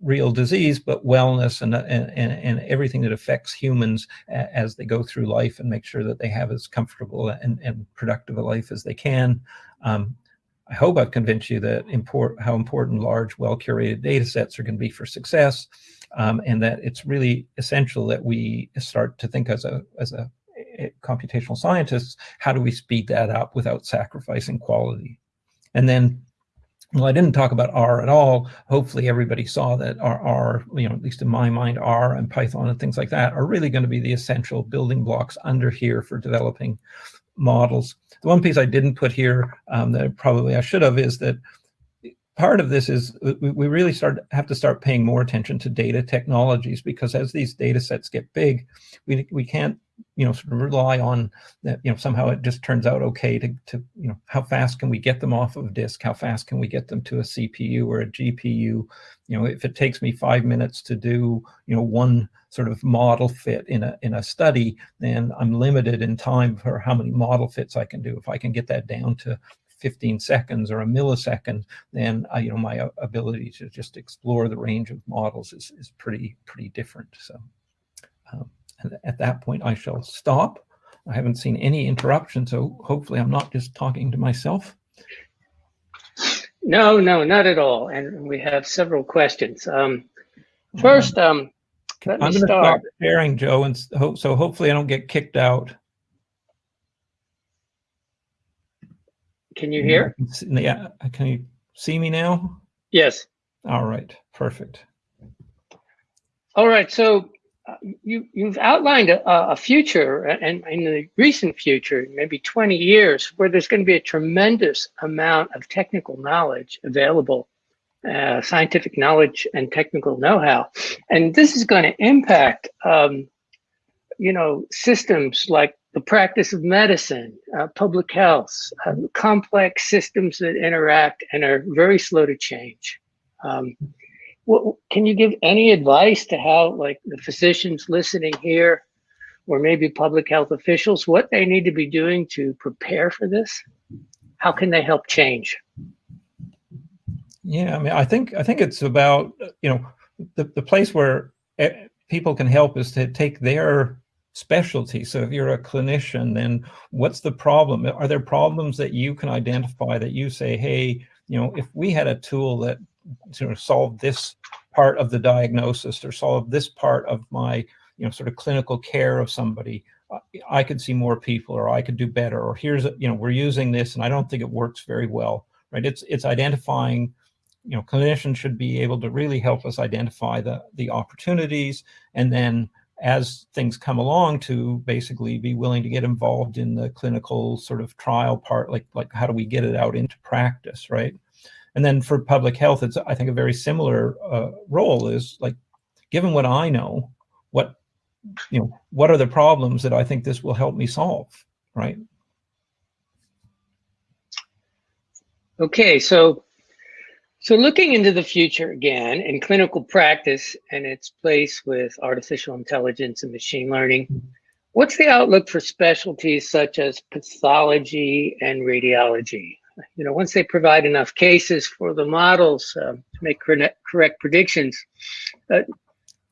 B: real disease, but wellness and, and, and everything that affects humans as they go through life and make sure that they have as comfortable and, and productive a life as they can. Um, I hope I've convinced you that import, how important large, well-curated data sets are going to be for success um, and that it's really essential that we start to think as a as a, a computational scientists, how do we speed that up without sacrificing quality? And then well, I didn't talk about R at all. Hopefully everybody saw that R, R, you know, at least in my mind, R and Python and things like that are really going to be the essential building blocks under here for developing models. The one piece I didn't put here um, that probably I should have is that part of this is uh, we really start have to start paying more attention to data technologies because as these data sets get big, we, we can't you know sort of rely on that you know somehow it just turns out okay to, to you know how fast can we get them off of disk? How fast can we get them to a cpu or a gpu you know if it takes me five minutes to do you know one sort of model fit in a in a study then i'm limited in time for how many model fits i can do. If i can get that down to 15 seconds or a millisecond, then uh, you know my uh, ability to just explore the range of models is, is pretty pretty different. So um, at that point, I shall stop. I haven't seen any interruption, so hopefully I'm not just talking to myself.
A: No, no, not at all. And we have several questions. Um, first, um, let
B: I'm
A: me
B: going to
A: start.
B: sharing, Joe, and so. Hopefully, I don't get kicked out.
A: Can you hear?
B: Yeah, can you see me now?
A: Yes.
B: All right, perfect.
A: All right. So uh, you you've outlined a, a future, and in the recent future, maybe 20 years, where there's going to be a tremendous amount of technical knowledge available, uh, scientific knowledge and technical know-how, and this is going to impact, um, you know, systems like the practice of medicine, uh, public health, uh, complex systems that interact and are very slow to change. Um, what, can you give any advice to how, like, the physicians listening here, or maybe public health officials, what they need to be doing to prepare for this? How can they help change?
B: Yeah, I mean, I think I think it's about you know the the place where eh, people can help is to take their specialty. So if you're a clinician, then what's the problem? Are there problems that you can identify that you say, hey, you know, if we had a tool that sort of solved this part of the diagnosis or solved this part of my, you know, sort of clinical care of somebody, uh, I could see more people or I could do better or here's, you know, we're using this and I don't think it works very well, right? It's, it's identifying, you know, clinicians should be able to really help us identify the, the opportunities and then as things come along to basically be willing to get involved in the clinical sort of trial part, like, like how do we get it out into practice, right? And then for public health, it's, I think, a very similar uh, role is like, given what I know, what, you know, what are the problems that I think this will help me solve, right?
A: Okay, so so looking into the future again in clinical practice and its place with artificial intelligence and machine learning, what's the outlook for specialties such as pathology and radiology? You know, once they provide enough cases for the models uh, to make correct, predictions, uh,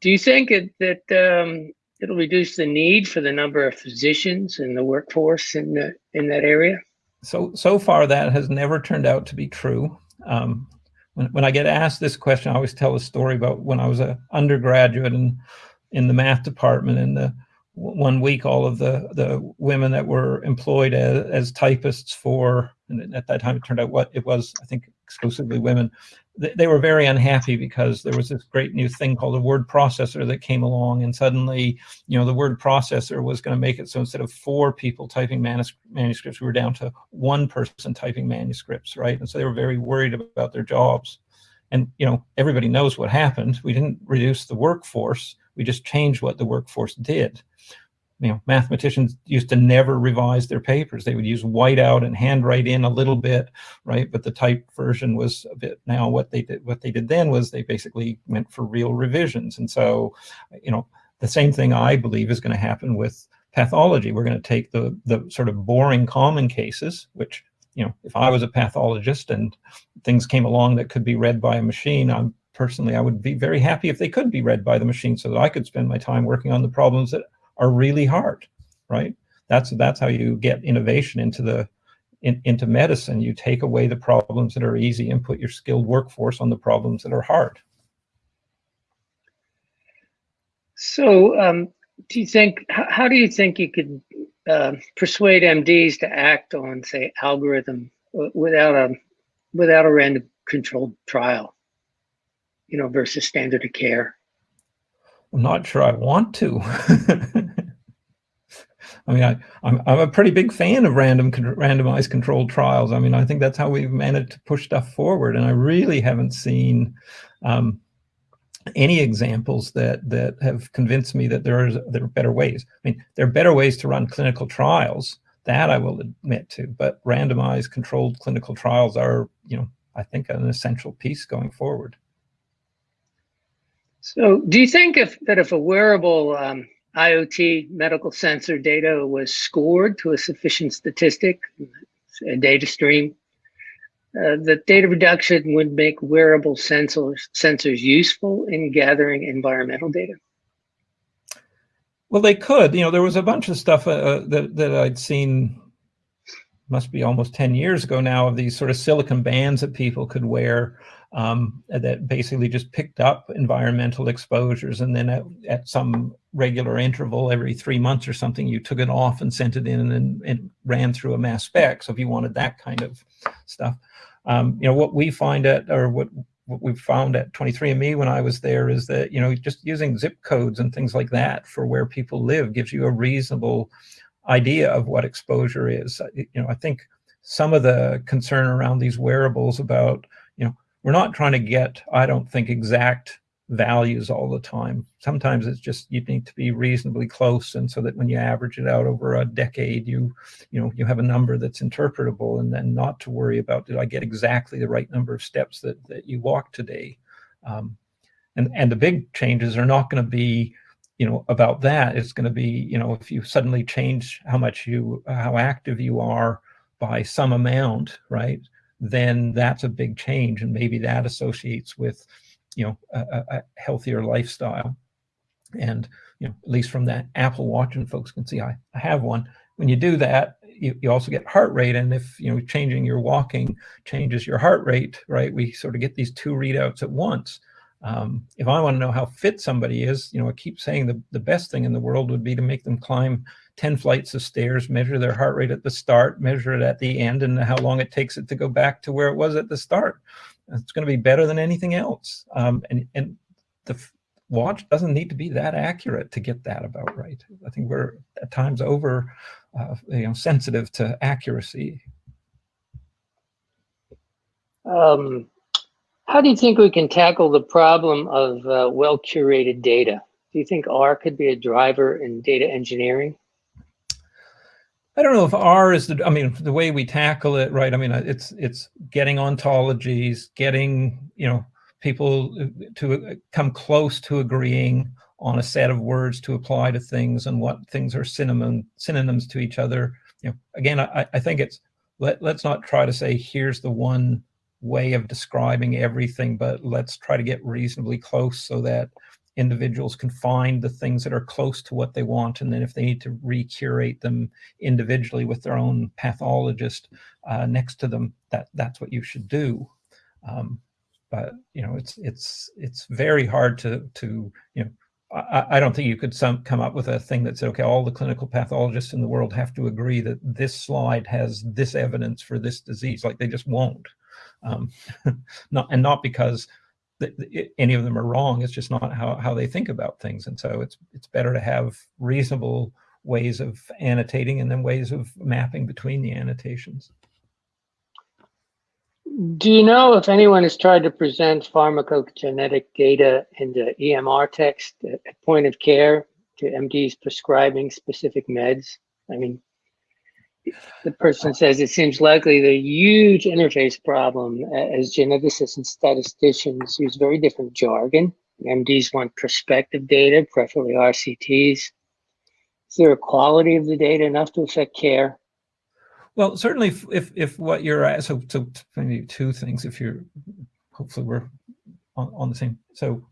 A: do you think it, that um, it'll reduce the need for the number of physicians in the workforce in the, in that area?
B: So so far, that has never turned out to be true. Um, when, when I get asked this question, I always tell a story about when I was an undergraduate in, in the math department and the one week, all of the, the women that were employed as, as typists for, and at that time it turned out what it was, I think exclusively women, they, they were very unhappy because there was this great new thing called a word processor that came along and suddenly, you know, the word processor was going to make it so instead of four people typing manus manuscripts, we were down to one person typing manuscripts, right? And so they were very worried about their jobs. And, you know, everybody knows what happened. We didn't reduce the workforce. We just changed what the workforce did you know, mathematicians used to never revise their papers. They would use whiteout and handwrite in a little bit, right? But the type version was a bit now what they did, what they did then was they basically went for real revisions. And so, you know, the same thing I believe is going to happen with pathology. We're going to take the, the sort of boring common cases, which, you know, if I was a pathologist and things came along that could be read by a machine, I'm personally, I would be very happy if they could be read by the machine so that I could spend my time working on the problems that are really hard, right? That's that's how you get innovation into the in, into medicine. You take away the problems that are easy and put your skilled workforce on the problems that are hard.
A: So, um, do you think? How, do you think you could uh, persuade MDs to act on, say, algorithm without a without a random controlled trial? You know, versus standard of care.
B: I'm not sure I want to. I mean, I, I'm, I'm a pretty big fan of random randomized controlled trials. I mean, I think that's how we've managed to push stuff forward. And I really haven't seen um, any examples that that have convinced me that there is there are better ways. I mean, there are better ways to run clinical trials. That I will admit to, but randomized controlled clinical trials are, you know, I think an essential piece going forward.
A: So, do you think if that if a wearable um, IoT medical sensor data was scored to a sufficient statistic, a data stream, uh, that data reduction would make wearable sensors sensors useful in gathering environmental data?
B: Well, they could. You know, there was a bunch of stuff uh, that that I'd seen. Must be almost ten years ago now of these sort of silicon bands that people could wear um, that basically just picked up environmental exposures and then at, at, some regular interval every three months or something you took it off and sent it in and, and ran through a mass spec. So if you wanted that kind of stuff um, you know what we find at or what what we found at 23andme when i was there is that you know just using zip codes and things like that for where people live gives you a reasonable idea of what exposure is. You know i think some of the concern around these wearables about you know we're not trying to get, I don't think, exact values all the time. Sometimes it's just you need to be reasonably close, and so that when you average it out over a decade, you you know you have a number that's interpretable, and then not to worry about did I get exactly the right number of steps that that you walk today. Um, and and the big changes are not going to be you know about that it's going to be you know if you suddenly change how much you how active you are by some amount right then that's a big change. And maybe that associates with, you know, a, a healthier lifestyle. And, you know, at least from that Apple Watch, and folks can see I, I have one. When you do that, you, you also get heart rate. And if, you know, changing your walking changes your heart rate, right, we sort of get these two readouts at once. Um, if I want to know how fit somebody is, you know, I keep saying the, the best thing in the world would be to make them climb 10 flights of stairs, measure their heart rate at the start, measure it at the end, and how long it takes it to go back to where it was at the start. It's going to be better than anything else. Um, and, and the watch doesn't need to be that accurate to get that about right. I think we're at times over uh, you know, sensitive to accuracy.
A: Um, how do you think we can tackle the problem of uh, well-curated data? Do you think R could be a driver in data engineering?
B: I don't know if R is the, I mean, the way we tackle it, right? I mean, uh, it's, it's getting ontologies, getting, you know, people uh, to uh, come close to agreeing on a set of words to apply to things and what things are synonym, synonyms to each other. You know, again, I, I think it's, let, let's not try to say, here's the one way of describing everything, but let's try to get reasonably close so that individuals can find the things that are close to what they want. And then if they need to recurate them individually with their own pathologist uh, next to them, that that's what you should do. Um, but you know, it's it's it's very hard to to you know. I, I don't think you could some, come up with a thing that said, okay, all the clinical pathologists in the world have to agree that this slide has this evidence for this disease. Like they just won't. Um, not and not because any of them are wrong. It's just not how, how they think about things. And so it's, it's better to have reasonable ways of annotating and then ways of mapping between the annotations.
A: Do you know if anyone has tried to present pharmacogenetic data in the EMR text at point of care to MDs prescribing specific meds? I mean, the person says it seems likely the huge interface problem uh, as geneticists and statisticians use very different jargon. MDs want prospective data, preferably RCTs. Is there a quality of the data enough to affect care?
B: Well, certainly if, if, if what you're so, so maybe two things, if you're, hopefully we're on, on the same. So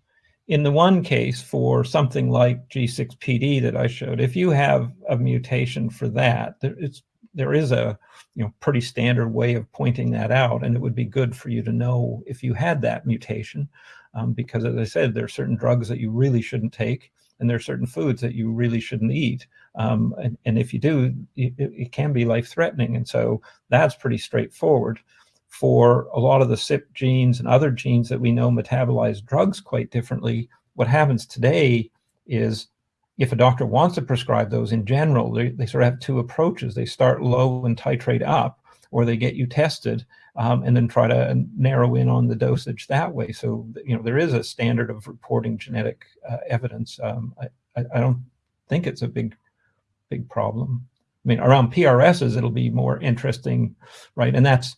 B: in the one case for something like G6PD that I showed, if you have a mutation for that, it's there is a you know pretty standard way of pointing that out and it would be good for you to know if you had that mutation um, because as I said there are certain drugs that you really shouldn't take and there are certain foods that you really shouldn't eat um, and, and, if you do it, it can be life-threatening and so that's pretty straightforward. For a lot of the CYP genes and other genes that we know metabolize drugs quite differently what happens today is if a doctor wants to prescribe those in general, they, they sort of have two approaches. They start low and titrate up, or they get you tested um, and then try to narrow in on the dosage that way. So, you know, there is a standard of reporting genetic uh, evidence. Um, I, I, don't think it's a big, big problem. I mean, around PRSs, it'll be more interesting, right? And that's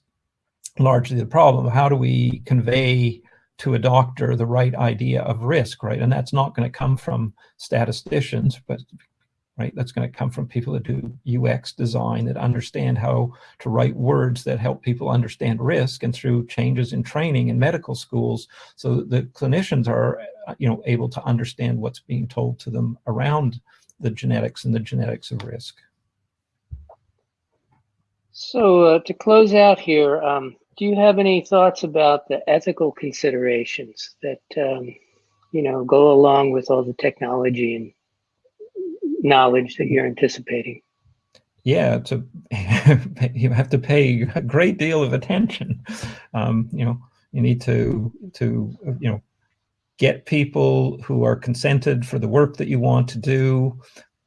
B: largely the problem. How do we convey to a doctor the right idea of risk, right? And that's not going to come from statisticians, but right, that's going to come from people that do UX design that understand how to write words that help people understand risk and through changes in training in medical schools so the clinicians are you know able to understand what's being told to them around the genetics and the genetics of risk.
A: So uh, to close out here, um, do you have any thoughts about the ethical considerations that um, you know go along with all the technology and knowledge that you're anticipating?
B: Yeah, to you have to pay a great deal of attention. Um, you know, you need to to you know get people who are consented for the work that you want to do.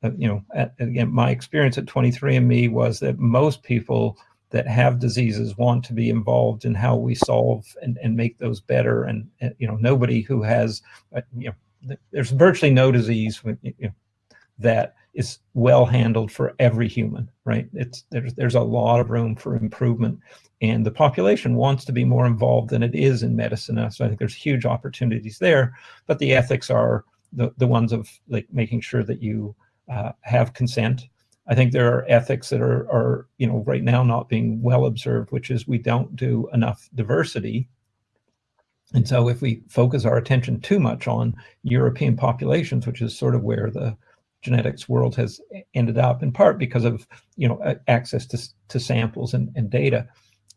B: Uh, you know, at, again, my experience at 23andMe was that most people that have diseases want to be involved in how we solve and, and make those better. And, and you know, nobody who has, uh, you know, there's virtually no disease you know, that is well handled for every human, right? It's there's there's a lot of room for improvement, and the population wants to be more involved than it is in medicine. So I think there's huge opportunities there, but the ethics are the the ones of like making sure that you uh, have consent I think there are ethics that are, are, you know, right now not being well observed, which is we don't do enough diversity. And so if we focus our attention too much on European populations, which is sort of where the genetics world has ended up in part because of, you know, access to, to samples and, and data,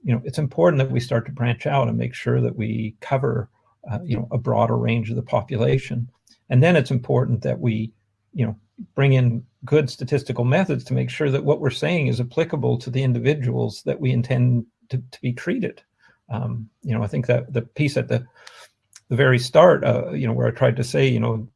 B: you know, it's important that we start to branch out and make sure that we cover, uh, you know, a broader range of the population. And then it's important that we, you know, bring in good statistical methods to make sure that what we're saying is applicable to the individuals that we intend to, to be treated. Um, you know, I think that the piece at the the very start, uh, you know, where I tried to say, you know,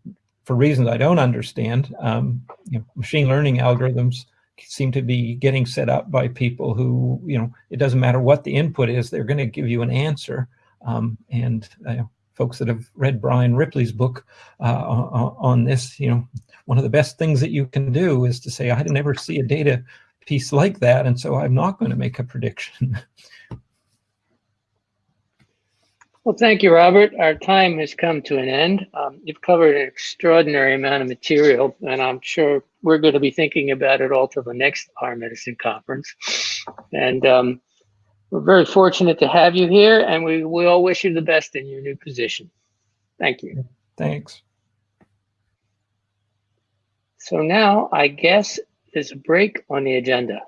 B: for reasons I don't understand, um, you know, machine learning algorithms seem to be getting set up by people who, you know, it doesn't matter what the input is, they're going to give you an answer. Um, and uh, folks that have read Brian Ripley's book uh, on this, you know, one of the best things that you can do is to say, I never see a data piece like that, and so I'm not going to make a prediction.
A: Well, thank you, Robert. Our time has come to an end. Um, you've covered an extraordinary amount of material, and I'm sure we're going to be thinking about it all till the next R/Medicine conference. And um, we're very fortunate to have you here, and we, we all wish you the best in your new position. Thank you.
B: Thanks.
A: So now I guess there's a break on the agenda.